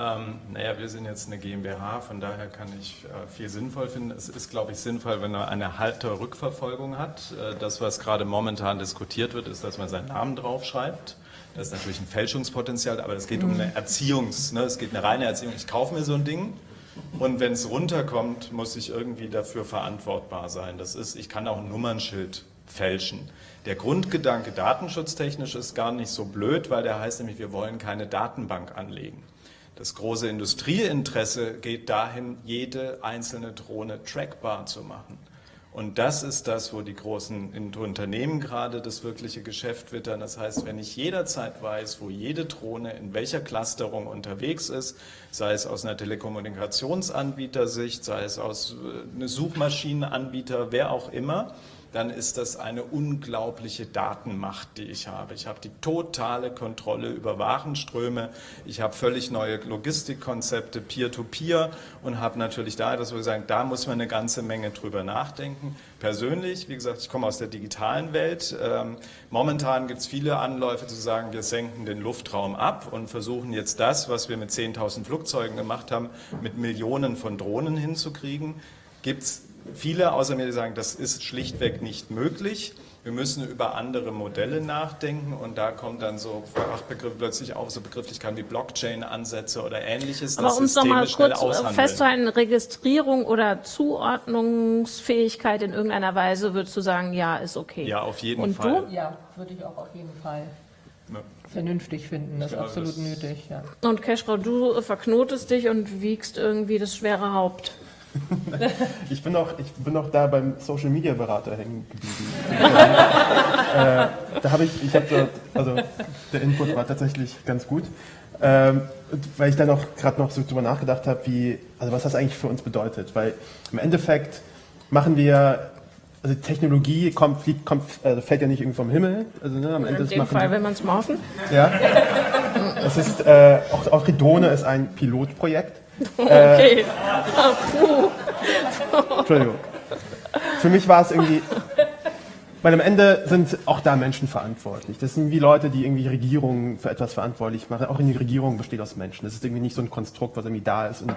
Speaker 7: Ähm, naja, wir sind jetzt eine GmbH, von daher kann ich äh, viel sinnvoll finden. Es ist, glaube ich, sinnvoll, wenn man eine Halterrückverfolgung hat. Äh, das, was gerade momentan diskutiert wird, ist, dass man seinen Namen draufschreibt. Das ist natürlich ein Fälschungspotenzial, aber es geht um eine Erziehungs-, ne? es geht eine reine Erziehung. Ich kaufe mir so ein Ding und wenn es runterkommt, muss ich irgendwie dafür verantwortbar sein. Das ist, ich kann auch ein Nummernschild fälschen. Der Grundgedanke datenschutztechnisch ist gar nicht so blöd, weil der heißt nämlich, wir wollen keine Datenbank anlegen. Das große Industrieinteresse geht dahin, jede einzelne Drohne trackbar zu machen. Und das ist das, wo die großen Unternehmen gerade das wirkliche Geschäft wittern. Das heißt, wenn ich jederzeit weiß, wo jede Drohne in welcher Clusterung unterwegs ist, sei es aus einer Telekommunikationsanbietersicht, sei es aus äh, einer Suchmaschinenanbieter, wer auch immer, dann ist das eine unglaubliche Datenmacht, die ich habe. Ich habe die totale Kontrolle über Warenströme. Ich habe völlig neue Logistikkonzepte, Peer-to-Peer und habe natürlich da, dass wir sagen, da muss man eine ganze Menge drüber nachdenken. Persönlich, wie gesagt, ich komme aus der digitalen Welt. Ähm, momentan gibt es viele Anläufe zu sagen, wir senken den Luftraum ab und versuchen jetzt das, was wir mit 10.000 Flugzeugen gemacht haben, mit Millionen von Drohnen hinzukriegen. Gibt es viele außer mir, sagen, das ist schlichtweg nicht möglich. Wir müssen über andere Modelle nachdenken und da kommen dann so Fachbegriffe plötzlich auch so Begrifflichkeiten wie Blockchain-Ansätze oder ähnliches.
Speaker 2: Aber um es nochmal kurz festzuhalten, Registrierung oder Zuordnungsfähigkeit in irgendeiner Weise, würdest du sagen, ja, ist okay.
Speaker 7: Ja, auf jeden
Speaker 2: Und
Speaker 7: Fall.
Speaker 2: du?
Speaker 5: Ja, würde ich auch auf jeden Fall
Speaker 7: Ja.
Speaker 5: vernünftig finden. Das ist
Speaker 7: Ja,
Speaker 5: absolut
Speaker 7: das-
Speaker 5: nötig. Ja.
Speaker 2: Und Keschrau, du verknotest dich und wiegst irgendwie das schwere Haupt.
Speaker 4: Ich bin noch, ich bin noch da beim Social Media Berater hängen geblieben. äh, da habe ich, ich habe dort, also der Input war tatsächlich ganz gut, ähm, weil ich dann auch gerade noch so drüber nachgedacht habe, wie, also was das eigentlich für uns bedeutet, weil im Endeffekt machen wir also Technologie kommt, fliegt, kommt, also fällt ja nicht irgendwie vom Himmel. Also, ne, am Ende
Speaker 2: In dem
Speaker 4: machen
Speaker 2: Fall
Speaker 4: die-
Speaker 2: will man es mal hoffen.
Speaker 4: ja. Es ist, äh, auch, auch die Drohne ist ein Pilotprojekt.
Speaker 2: Okay. Ah.
Speaker 4: Entschuldigung. Für mich war es irgendwie, weil am Ende sind auch da Menschen verantwortlich. Das sind wie Leute, die irgendwie Regierungen für etwas verantwortlich machen. Auch in die Regierung besteht aus Menschen. Das ist irgendwie nicht so ein Konstrukt, was irgendwie da ist und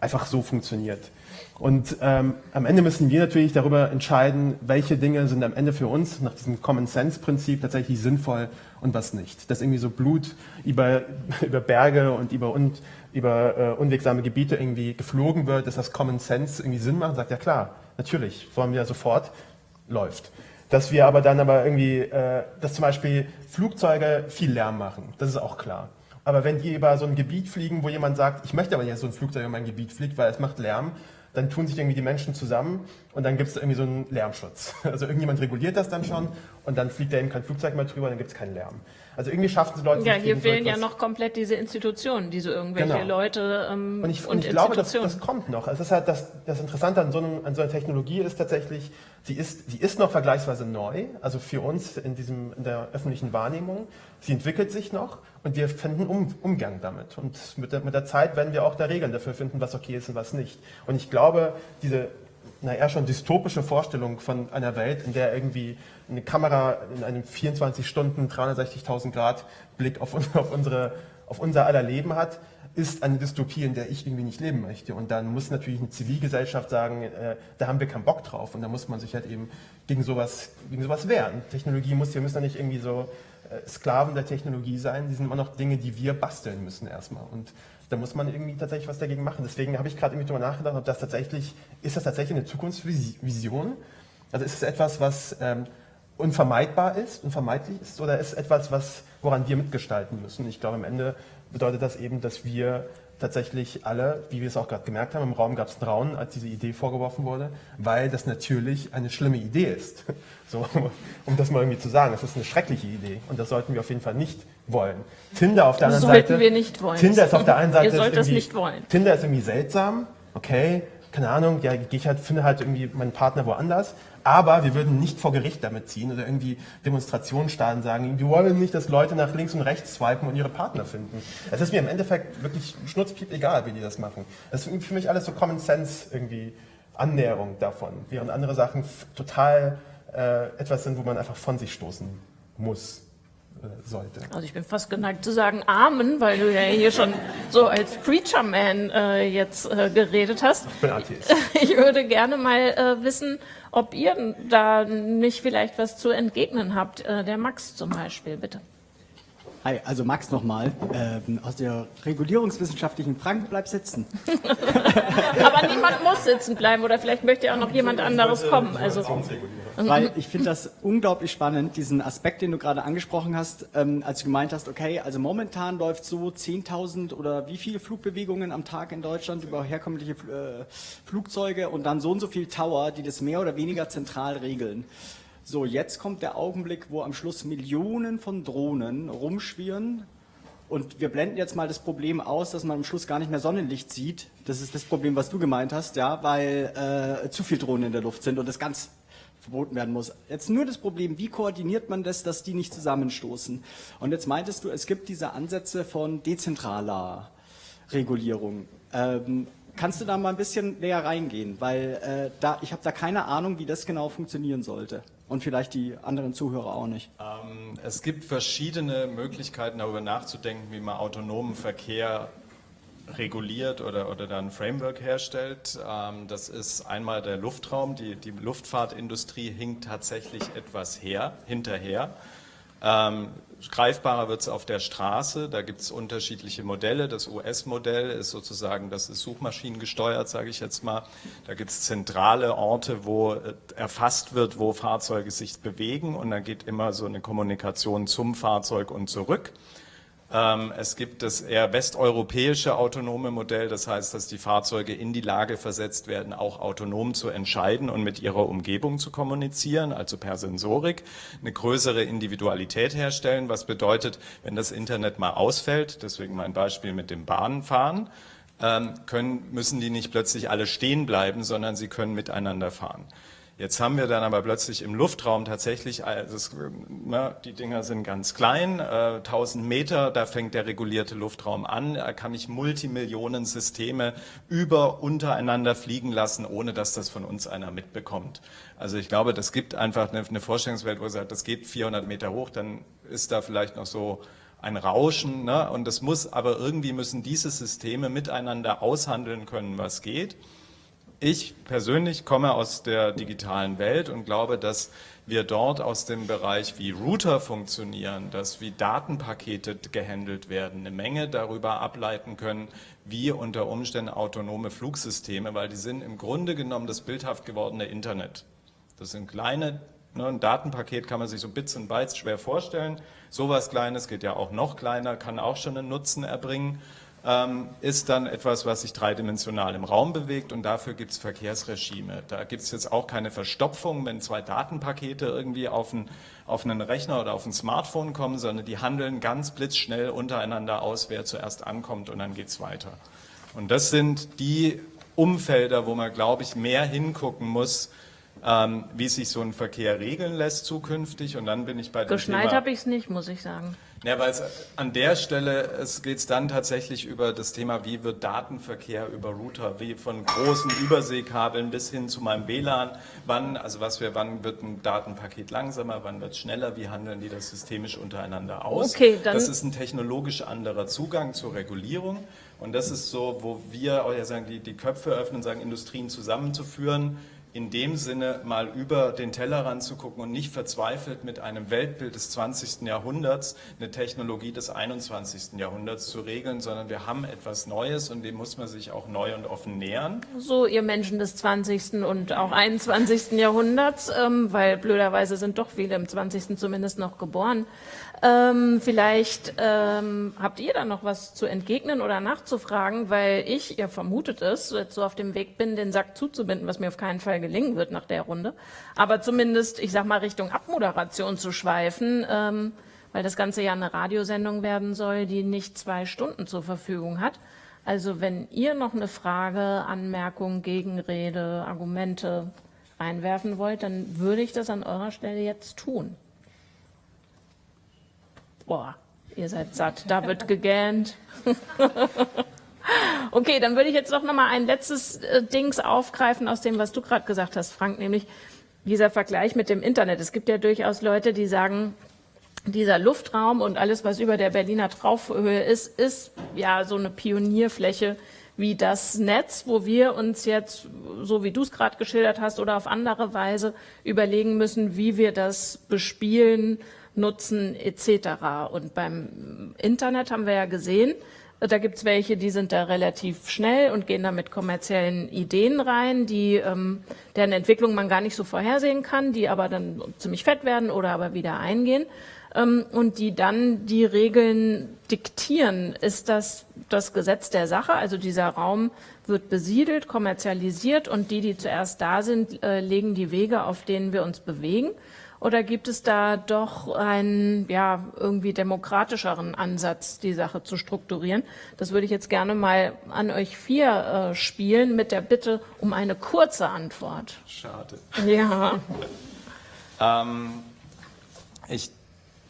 Speaker 4: einfach so funktioniert. Und ähm, am Ende müssen wir natürlich darüber entscheiden, welche Dinge sind am Ende für uns nach diesem Common Sense Prinzip tatsächlich sinnvoll und was nicht. Dass irgendwie so Blut über, über Berge und über, und, über äh, unwegsame Gebiete irgendwie geflogen wird, dass das Common Sense irgendwie Sinn macht, sagt ja klar, natürlich, wollen wir sofort, läuft. Dass wir aber dann aber irgendwie, äh, dass zum Beispiel Flugzeuge viel Lärm machen, das ist auch klar. Aber wenn die über so ein Gebiet fliegen, wo jemand sagt, ich möchte aber jetzt so ein Flugzeug über mein Gebiet fliegt, weil es macht Lärm, dann tun sich irgendwie die Menschen zusammen und dann gibt es irgendwie so einen Lärmschutz. Also irgendjemand reguliert das dann schon und dann fliegt da eben kein Flugzeug mehr drüber, dann gibt es keinen Lärm. Also irgendwie schaffen es Leute,
Speaker 2: Ja, hier
Speaker 4: gegen so
Speaker 2: fehlen ja noch komplett diese Institutionen, diese irgendwelche
Speaker 4: Genau.
Speaker 2: Leute ähm,
Speaker 4: Und ich, und ich glaube, das, das kommt noch. Es ist halt das, das Interessante an so, einem, an so einer Technologie ist tatsächlich, sie ist, sie ist noch vergleichsweise neu, also für uns in, diesem, in der öffentlichen Wahrnehmung. Sie entwickelt sich noch und wir finden um, Umgang damit. Und mit der, mit der Zeit werden wir auch da Regeln dafür finden, was okay ist und was nicht. Und ich glaube, diese na eher schon dystopische Vorstellung von einer Welt, in der irgendwie eine Kamera in einem 24 Stunden, 360.000 Grad Blick auf, auf, unsere, auf unser aller Leben hat, ist eine Dystopie, in der ich irgendwie nicht leben möchte. Und dann muss natürlich eine Zivilgesellschaft sagen, äh, da haben wir keinen Bock drauf. Und da muss man sich halt eben gegen sowas, gegen sowas wehren. Technologie muss, wir müssen ja nicht irgendwie so äh, Sklaven der Technologie sein. Die sind immer noch Dinge, die wir basteln müssen erstmal. Und da muss man irgendwie tatsächlich was dagegen machen. Deswegen habe ich gerade irgendwie darüber nachgedacht, ob das tatsächlich, ist das tatsächlich eine Zukunftsvision? Also ist es etwas, was ähm, unvermeidbar ist, unvermeidlich ist, oder ist es etwas, was, woran wir mitgestalten müssen? Ich glaube, am Ende bedeutet das eben, dass wir tatsächlich alle, wie wir es auch gerade gemerkt haben, im Raum gab es ein Raunen, als diese Idee vorgeworfen wurde, weil das natürlich eine schlimme Idee ist. So, um das mal irgendwie zu sagen, es ist eine schreckliche Idee und das sollten wir auf jeden Fall nicht wollen. Tinder auf der anderen
Speaker 2: sollten
Speaker 4: Seite.
Speaker 2: wir nicht wollen.
Speaker 4: Tinder ist auf der einen Seite.
Speaker 2: Ihr sollt
Speaker 4: irgendwie-
Speaker 2: nicht wollen.
Speaker 4: Tinder ist irgendwie seltsam, okay, keine Ahnung, ja, gehe ich halt, finde halt irgendwie meinen Partner woanders. Aber wir würden nicht vor Gericht damit ziehen oder irgendwie Demonstrationen starten und sagen, wir wollen nicht, dass Leute nach links und rechts swipen und ihre Partner finden. Es ist mir im Endeffekt wirklich schnurzpiep egal, wie die das machen. Das ist für mich alles so Common Sense irgendwie Annäherung davon, während andere Sachen total äh, etwas sind, wo man einfach von sich stoßen muss, sollte.
Speaker 2: Also ich bin fast geneigt zu sagen Amen, weil du ja hier schon so als Preacher Man äh, jetzt äh, geredet hast.
Speaker 4: Ich bin Atheist.
Speaker 2: Ich würde gerne mal äh, wissen, ob ihr da nicht vielleicht was zu entgegnen habt. Äh, der Max zum Beispiel, bitte.
Speaker 1: Hi, also Max nochmal, ähm, aus der regulierungswissenschaftlichen Frank, bleib sitzen.
Speaker 2: Aber niemand muss sitzen bleiben oder vielleicht möchte ja auch noch jemand anderes kommen. Also
Speaker 1: Weil ich finde das unglaublich spannend, diesen Aspekt, den du gerade angesprochen hast, ähm, als du gemeint hast, okay, also momentan läuft so 10.000 oder wie viele Flugbewegungen am Tag in Deutschland über herkömmliche äh, Flugzeuge und dann so und so viel Tower, die das mehr oder weniger zentral regeln. So, jetzt kommt der Augenblick, wo am Schluss Millionen von Drohnen rumschwirren und wir blenden jetzt mal das Problem aus, dass man am Schluss gar nicht mehr Sonnenlicht sieht. Das ist das Problem, was du gemeint hast, ja, weil äh, zu viel Drohnen in der Luft sind und das ganz verboten werden muss. Jetzt nur das Problem, wie koordiniert man das, dass die nicht zusammenstoßen? Und jetzt meintest du, es gibt diese Ansätze von dezentraler Regulierung. Ähm, kannst du da mal ein bisschen näher reingehen? Weil äh, da, ich habe da keine Ahnung, wie das genau funktionieren sollte. Und vielleicht die anderen Zuhörer auch nicht.
Speaker 7: Ähm, es gibt verschiedene Möglichkeiten, darüber nachzudenken, wie man autonomen Verkehr reguliert oder, oder dann ein Framework herstellt. Ähm, das ist einmal der Luftraum. Die, die Luftfahrtindustrie hinkt tatsächlich etwas her, hinterher. Ähm, greifbarer wird es auf der Straße. Da gibt es unterschiedliche Modelle. Das US-Modell ist sozusagen, das ist suchmaschinengesteuert, sage ich jetzt mal. Da gibt es zentrale Orte, wo äh, erfasst wird, wo Fahrzeuge sich bewegen und dann geht immer so eine Kommunikation zum Fahrzeug und zurück. Ähm, Es gibt das eher westeuropäische autonome Modell, das heißt, dass die Fahrzeuge in die Lage versetzt werden, auch autonom zu entscheiden und mit ihrer Umgebung zu kommunizieren, also per Sensorik, eine größere Individualität herstellen, was bedeutet, wenn das Internet mal ausfällt, deswegen mein Beispiel mit dem Bahnfahren, ähm, können, müssen die nicht plötzlich alle stehen bleiben, sondern sie können miteinander fahren. Jetzt haben wir dann aber plötzlich im Luftraum tatsächlich, also es, na, die Dinger sind ganz klein, äh, 1000 Meter, da fängt der regulierte Luftraum an, da kann ich Multimillionen Systeme über untereinander fliegen lassen, ohne dass das von uns einer mitbekommt. Also ich glaube, das gibt einfach eine, eine Vorstellungswelt, wo sagt, das geht 400 Meter hoch, dann ist da vielleicht noch so ein Rauschen, ne? und das muss, aber irgendwie müssen diese Systeme miteinander aushandeln können, was geht. Ich persönlich komme aus der digitalen Welt und glaube, dass wir dort aus dem Bereich, wie Router funktionieren, dass wie Datenpakete gehandelt werden, eine Menge darüber ableiten können, wie unter Umständen autonome Flugsysteme, weil die sind im Grunde genommen das bildhaft gewordene Internet. Das sind kleine, ne, ein Datenpaket kann man sich so Bits und Bytes schwer vorstellen. Sowas Kleines geht ja auch noch kleiner, kann auch schon einen Nutzen erbringen ähm, ist dann etwas, was sich dreidimensional im Raum bewegt und dafür gibt es Verkehrsregime. Da gibt es jetzt auch keine Verstopfung, wenn zwei Datenpakete irgendwie auf, ein, auf einen Rechner oder auf ein Smartphone kommen, sondern die handeln ganz blitzschnell untereinander aus, wer zuerst ankommt und dann geht es weiter. Und das sind die Umfelder, wo man, glaube ich, mehr hingucken muss, ähm, wie sich so ein Verkehr regeln lässt zukünftig. Und dann bin ich bei dem
Speaker 2: geschneit habe ich es nicht, muss ich sagen.
Speaker 7: Ja, weil es an der Stelle es geht dann tatsächlich über das Thema, wie wird Datenverkehr über Router, wie von großen Überseekabeln bis hin zu meinem WLAN, wann, also was wir, wann wird ein Datenpaket langsamer, wann wird es schneller, wie handeln die das systemisch untereinander aus?
Speaker 2: Okay, dann
Speaker 7: das ist ein technologisch anderer Zugang zur Regulierung und das ist so, wo wir auch ja sagen, die, die Köpfe öffnen, sagen, Industrien zusammenzuführen, in dem Sinne mal über den Tellerrand zu gucken und nicht verzweifelt mit einem Weltbild des 20. Jahrhunderts eine Technologie des 21. Jahrhunderts zu regeln, sondern wir haben etwas Neues und dem muss man sich auch neu und offen nähern.
Speaker 2: So, ihr Menschen des 20. und auch 21. Jahrhunderts, ähm, weil blöderweise sind doch viele im 20. zumindest noch geboren. Ähm, vielleicht ähm, habt ihr da noch was zu entgegnen oder nachzufragen, weil ich, ihr vermutet es, jetzt so auf dem Weg bin, den Sack zuzubinden, was mir auf keinen Fall gelingen wird nach der Runde. Aber zumindest, ich sag mal, Richtung Abmoderation zu schweifen, ähm, weil das Ganze ja eine Radiosendung werden soll, die nicht zwei Stunden zur Verfügung hat. Also wenn ihr noch eine Frage, Anmerkung, Gegenrede, Argumente einwerfen wollt, dann würde ich das an eurer Stelle jetzt tun. Boah, ihr seid satt, da wird gegähnt. okay, dann würde ich jetzt doch noch mal ein letztes äh, Dings aufgreifen aus dem, was du gerade gesagt hast, Frank, nämlich dieser Vergleich mit dem Internet. Es gibt ja durchaus Leute, die sagen, dieser Luftraum und alles, was über der Berliner Traufhöhe ist, ist ja so eine Pionierfläche wie das Netz, wo wir uns jetzt, so wie du es gerade geschildert hast, oder auf andere Weise überlegen müssen, wie wir das bespielen, nutzen etc. Und beim Internet haben wir ja gesehen, da gibt es welche, die sind da relativ schnell und gehen da mit kommerziellen Ideen rein, die ähm, deren Entwicklung man gar nicht so vorhersehen kann, die aber dann ziemlich fett werden oder aber wieder eingehen ähm, und die dann die Regeln diktieren. Ist das das Gesetz der Sache? Also dieser Raum wird besiedelt, kommerzialisiert und die, die zuerst da sind, äh, legen die Wege, auf denen wir uns bewegen. Oder gibt es da doch einen ja, irgendwie demokratischeren Ansatz, die Sache zu strukturieren? Das würde ich jetzt gerne mal an euch vier äh, spielen mit der Bitte um eine kurze Antwort.
Speaker 7: Schade.
Speaker 2: Ja.
Speaker 7: ähm, ich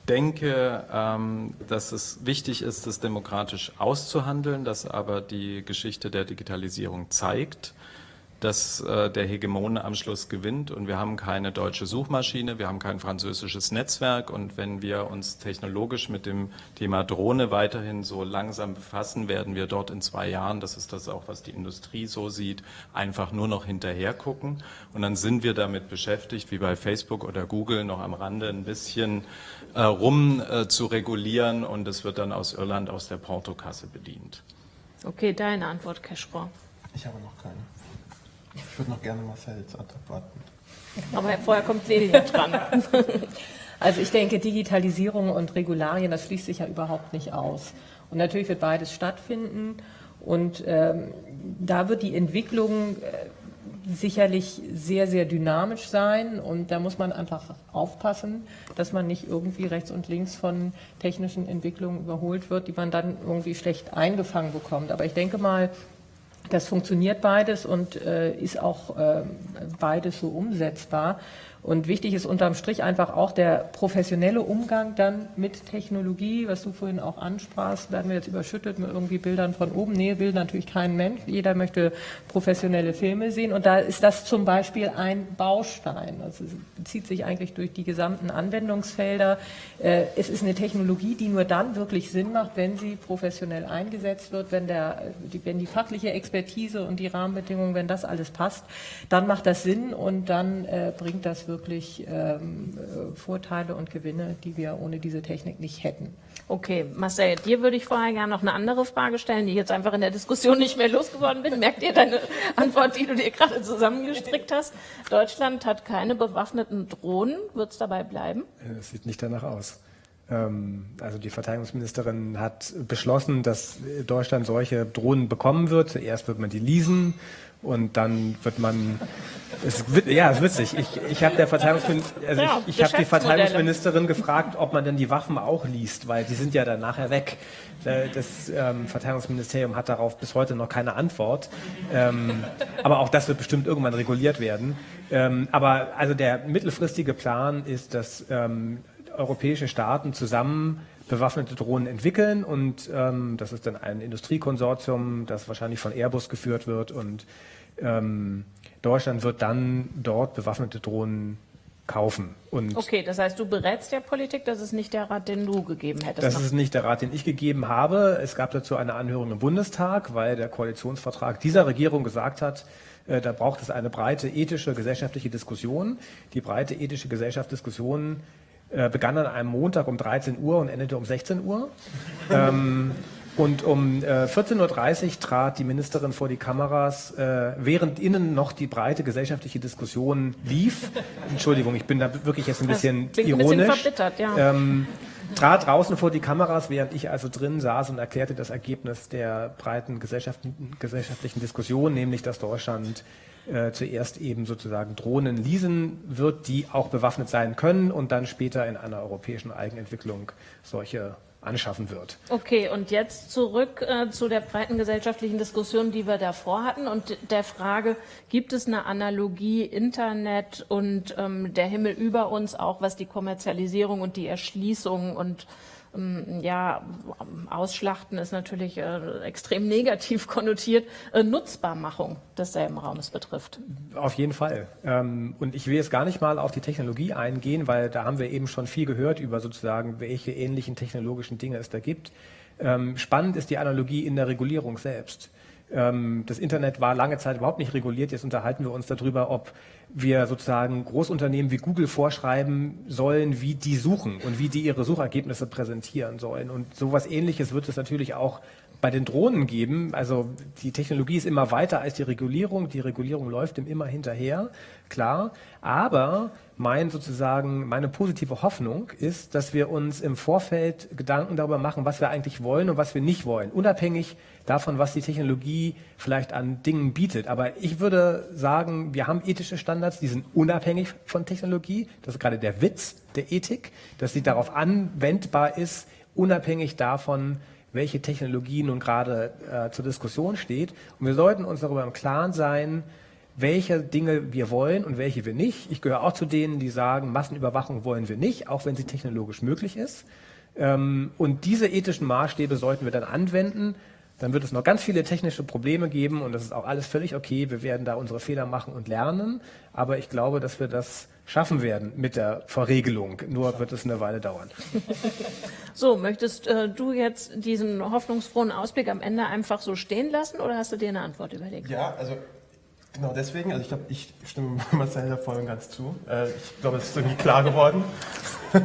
Speaker 7: denke, ähm, dass es wichtig ist, das demokratisch auszuhandeln, dass aber die Geschichte der Digitalisierung zeigt, dass äh, der Hegemon am Schluss gewinnt und wir haben keine deutsche Suchmaschine, wir haben kein französisches Netzwerk und wenn wir uns technologisch mit dem Thema Drohne weiterhin so langsam befassen, werden wir dort in zwei Jahren, das ist das auch, was die Industrie so sieht, einfach nur noch hinterher gucken und dann sind wir damit beschäftigt, wie bei Facebook oder Google noch am Rande ein bisschen äh, rum äh, zu regulieren und es wird dann aus Irland aus der Portokasse bedient.
Speaker 2: Okay, deine Antwort, Cashbro.
Speaker 4: Ich habe noch keine. Ich würde noch gerne Marcells Antwort warten.
Speaker 2: Aber vorher kommt Lelia dran.
Speaker 5: Also ich denke, Digitalisierung und Regularien, das schließt sich ja überhaupt nicht aus. Und natürlich wird beides stattfinden. Und ähm, da wird die Entwicklung äh, sicherlich sehr, sehr dynamisch sein. Und da muss man einfach aufpassen, dass man nicht irgendwie rechts und links von technischen Entwicklungen überholt wird, die man dann irgendwie schlecht eingefangen bekommt. Aber ich denke mal, das funktioniert beides und äh, ist auch äh, beides so umsetzbar. Und wichtig ist unterm Strich einfach auch der professionelle Umgang dann mit Technologie, was du vorhin auch ansprachst, werden wir jetzt überschüttet mit irgendwie Bildern von oben. Nee, will natürlich kein Mensch. Jeder möchte professionelle Filme sehen. Und da ist das zum Beispiel ein Baustein. Also es bezieht sich eigentlich durch die gesamten Anwendungsfelder. Äh, es ist eine Technologie, die nur dann wirklich Sinn macht, wenn sie professionell eingesetzt wird, wenn, der, wenn die fachliche Expertise und die Rahmenbedingungen, wenn das alles passt, dann macht das Sinn und dann äh, bringt das wirklich wirklich ähm, äh, Vorteile und Gewinne, die wir ohne diese Technik nicht hätten.
Speaker 2: Okay, Marcel, dir würde ich vorher gerne noch eine andere Frage stellen, die ich jetzt einfach in der Diskussion nicht mehr losgeworden bin. Merkt ihr deine Antwort, die du dir gerade zusammengestrickt hast? Deutschland hat keine bewaffneten Drohnen. Wird es dabei bleiben?
Speaker 3: Es sieht nicht danach aus. Ähm, also die Verteidigungsministerin hat beschlossen, dass Deutschland solche Drohnen bekommen wird. Erst wird man die leasen und dann wird man, es ja, es ist witzig. Ich, ich habe der Verteidigungsministerin, also
Speaker 2: ja,
Speaker 3: ich, ich habe die Verteidigungsministerin gefragt, ob man denn die Waffen auch liest, weil die sind ja dann nachher weg. Äh, das ähm, Verteidigungsministerium hat darauf bis heute noch keine Antwort. Ähm, aber auch das wird bestimmt irgendwann reguliert werden. Ähm, aber also der mittelfristige Plan ist, dass ähm, europäische Staaten zusammen bewaffnete Drohnen entwickeln und ähm, das ist dann ein Industriekonsortium, das wahrscheinlich von Airbus geführt wird und ähm, Deutschland wird dann dort bewaffnete Drohnen kaufen. Und
Speaker 2: Okay, das heißt, du berätst der Politik, das ist nicht der Rat, den du gegeben hättest.
Speaker 3: das
Speaker 2: noch.
Speaker 3: ist nicht der Rat, den ich gegeben habe. Es gab dazu eine Anhörung im Bundestag, weil der Koalitionsvertrag dieser Regierung gesagt hat, äh, da braucht es eine breite ethische gesellschaftliche Diskussion. Die breite ethische Gesellschaftsdiskussion äh, begann an einem Montag um 13 Uhr und endete um 16 Uhr. ähm, und um äh, 14.30 Uhr trat die Ministerin vor die Kameras, äh, während innen noch die breite gesellschaftliche Diskussion lief. Entschuldigung, ich bin da wirklich jetzt ein bisschen
Speaker 2: klingt ein bisschen
Speaker 3: ironisch.
Speaker 2: verbittert, ja.
Speaker 3: ähm, trat draußen vor die Kameras, während ich also drin saß und erklärte das Ergebnis der breiten gesellschaftlichen, gesellschaftlichen Diskussion, nämlich dass Deutschland äh, zuerst eben sozusagen Drohnen leasen wird, die auch bewaffnet sein können und dann später in einer europäischen Eigenentwicklung solche anschaffen wird.
Speaker 2: Okay, und jetzt zurück äh, zu der breiten gesellschaftlichen Diskussion, die wir davor hatten und der Frage, gibt es eine Analogie Internet und ähm, der Himmel über uns, auch was die Kommerzialisierung und die Erschließung und ja, Ausschlachten ist natürlich äh, extrem negativ konnotiert, äh, Nutzbarmachung desselben Raumes betrifft.
Speaker 3: Auf jeden Fall. Ähm, und ich will jetzt gar nicht mal auf die Technologie eingehen, weil da haben wir eben schon viel gehört über sozusagen, welche ähnlichen technologischen Dinge es da gibt. Ähm, spannend ist die Analogie in der Regulierung selbst. Ähm, das Internet war lange Zeit überhaupt nicht reguliert. Jetzt unterhalten wir uns darüber, ob wir sozusagen Großunternehmen wie Google vorschreiben sollen, wie die suchen und wie die ihre Suchergebnisse präsentieren sollen. Und sowas ähnliches wird es natürlich auch bei den Drohnen geben. Also die Technologie ist immer weiter als die Regulierung. Die Regulierung läuft dem immer hinterher, klar. Aber mein sozusagen, meine positive Hoffnung ist, dass wir uns im Vorfeld Gedanken darüber machen, was wir eigentlich wollen und was wir nicht wollen. Unabhängig davon, was die Technologie vielleicht an Dingen bietet. Aber ich würde sagen, wir haben ethische Standards, die sind unabhängig von Technologie. Das ist gerade der Witz der Ethik, dass sie darauf anwendbar ist, unabhängig davon, welche Technologie nun gerade äh, zur Diskussion steht. Und wir sollten uns darüber im Klaren sein, welche Dinge wir wollen und welche wir nicht. Ich gehöre auch zu denen, die sagen, Massenüberwachung wollen wir nicht, auch wenn sie technologisch möglich ist. Ähm, und diese ethischen Maßstäbe sollten wir dann anwenden. Dann wird es noch ganz viele technische Probleme geben und das ist auch alles völlig okay. Wir werden da unsere Fehler machen und lernen. Aber ich glaube, dass wir das schaffen werden mit der Verregelung. Nur wird es eine Weile dauern.
Speaker 2: So, möchtest äh, du jetzt diesen hoffnungsfrohen Ausblick am Ende einfach so stehen lassen oder hast du dir eine Antwort überlegt?
Speaker 4: Ja, also genau deswegen, also ich glaube, ich stimme Marcel da voll und ganz zu. Äh, ich glaube, es ist irgendwie klar geworden.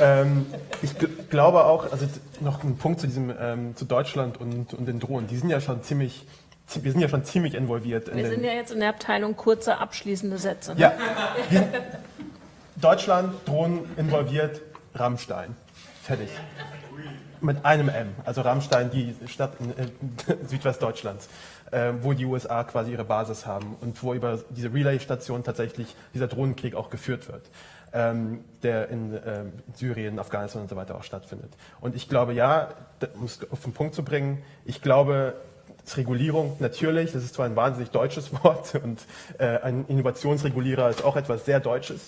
Speaker 4: ähm, ich gl- glaube auch, also noch ein Punkt zu diesem, ähm, zu Deutschland und, und den Drohnen. Die sind ja schon ziemlich, zi- wir sind ja schon ziemlich involviert. in
Speaker 2: Wir sind ja jetzt in der Abteilung kurze abschließende Sätze. Ne?
Speaker 4: Ja, Deutschland, Drohnen involviert, Rammstein. Fertig. Mit einem M, also Rammstein, die Stadt in, in Südwestdeutschlands, äh, wo die USA quasi ihre Basis haben und wo über diese Relay-Station tatsächlich dieser Drohnenkrieg auch geführt wird, ähm, der in ähm, Syrien, Afghanistan und so weiter auch stattfindet. Und ich glaube, ja, um es auf den Punkt zu bringen, ich glaube, Regulierung natürlich, das ist zwar ein wahnsinnig deutsches Wort und äh, ein Innovationsregulierer ist auch etwas sehr Deutsches.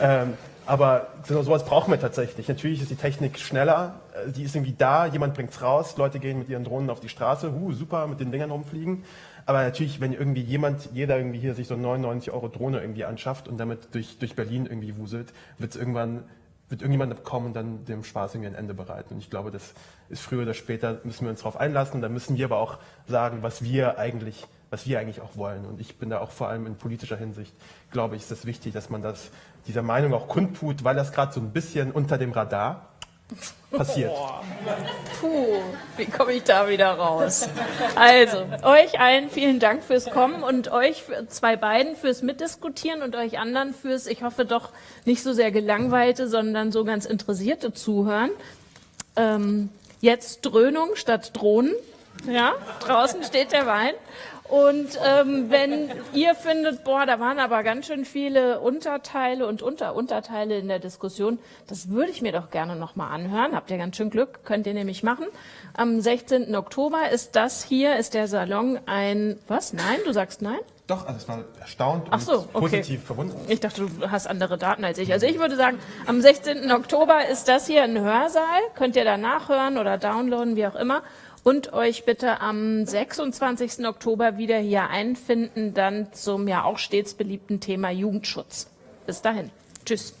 Speaker 4: Ähm, aber so, sowas brauchen wir tatsächlich. Natürlich ist die Technik schneller, äh, die ist irgendwie da, jemand bringt's raus, Leute gehen mit ihren Drohnen auf die Straße, huh, super, mit den Dingern rumfliegen. Aber natürlich, wenn irgendwie jemand, jeder irgendwie hier sich so 99 Euro Drohne irgendwie anschafft und damit durch, durch Berlin irgendwie wuselt, wird's irgendwann wird irgendjemand kommen und dann dem Spaß irgendwie ein Ende bereiten. Und ich glaube, das ist früher oder später, müssen wir uns darauf einlassen. Da müssen wir aber auch sagen, was wir eigentlich, was wir eigentlich auch wollen. Und ich bin da auch vor allem in politischer Hinsicht, glaube ich, ist es wichtig, dass man das, dieser Meinung auch kundtut, weil das gerade so ein bisschen unter dem Radar passiert.
Speaker 2: Puh, wie komme ich da wieder raus? Also, euch allen vielen Dank fürs Kommen und euch zwei beiden fürs Mitdiskutieren und euch anderen fürs, ich hoffe doch nicht so sehr gelangweilte, sondern so ganz interessierte Zuhören. Ähm, jetzt Dröhnung statt Drohnen. Ja, draußen steht der Wein. Und ähm, wenn ihr findet, boah, da waren aber ganz schön viele Unterteile und Unterunterteile in der Diskussion, das würde ich mir doch gerne nochmal anhören. Habt ihr ganz schön Glück, könnt ihr nämlich machen. Am 16. Oktober ist das hier, ist der Salon ein, was? Nein, du sagst nein?
Speaker 4: Doch, also es war erstaunt
Speaker 2: Ach so,
Speaker 4: und
Speaker 2: okay.
Speaker 4: positiv verbunden.
Speaker 2: Ich dachte, du hast andere Daten als ich. Also ich würde sagen, am 16. Oktober ist das hier ein Hörsaal. Könnt ihr da nachhören oder downloaden, wie auch immer. Und euch bitte am 26. Oktober wieder hier einfinden, dann zum ja auch stets beliebten Thema Jugendschutz. Bis dahin. Tschüss.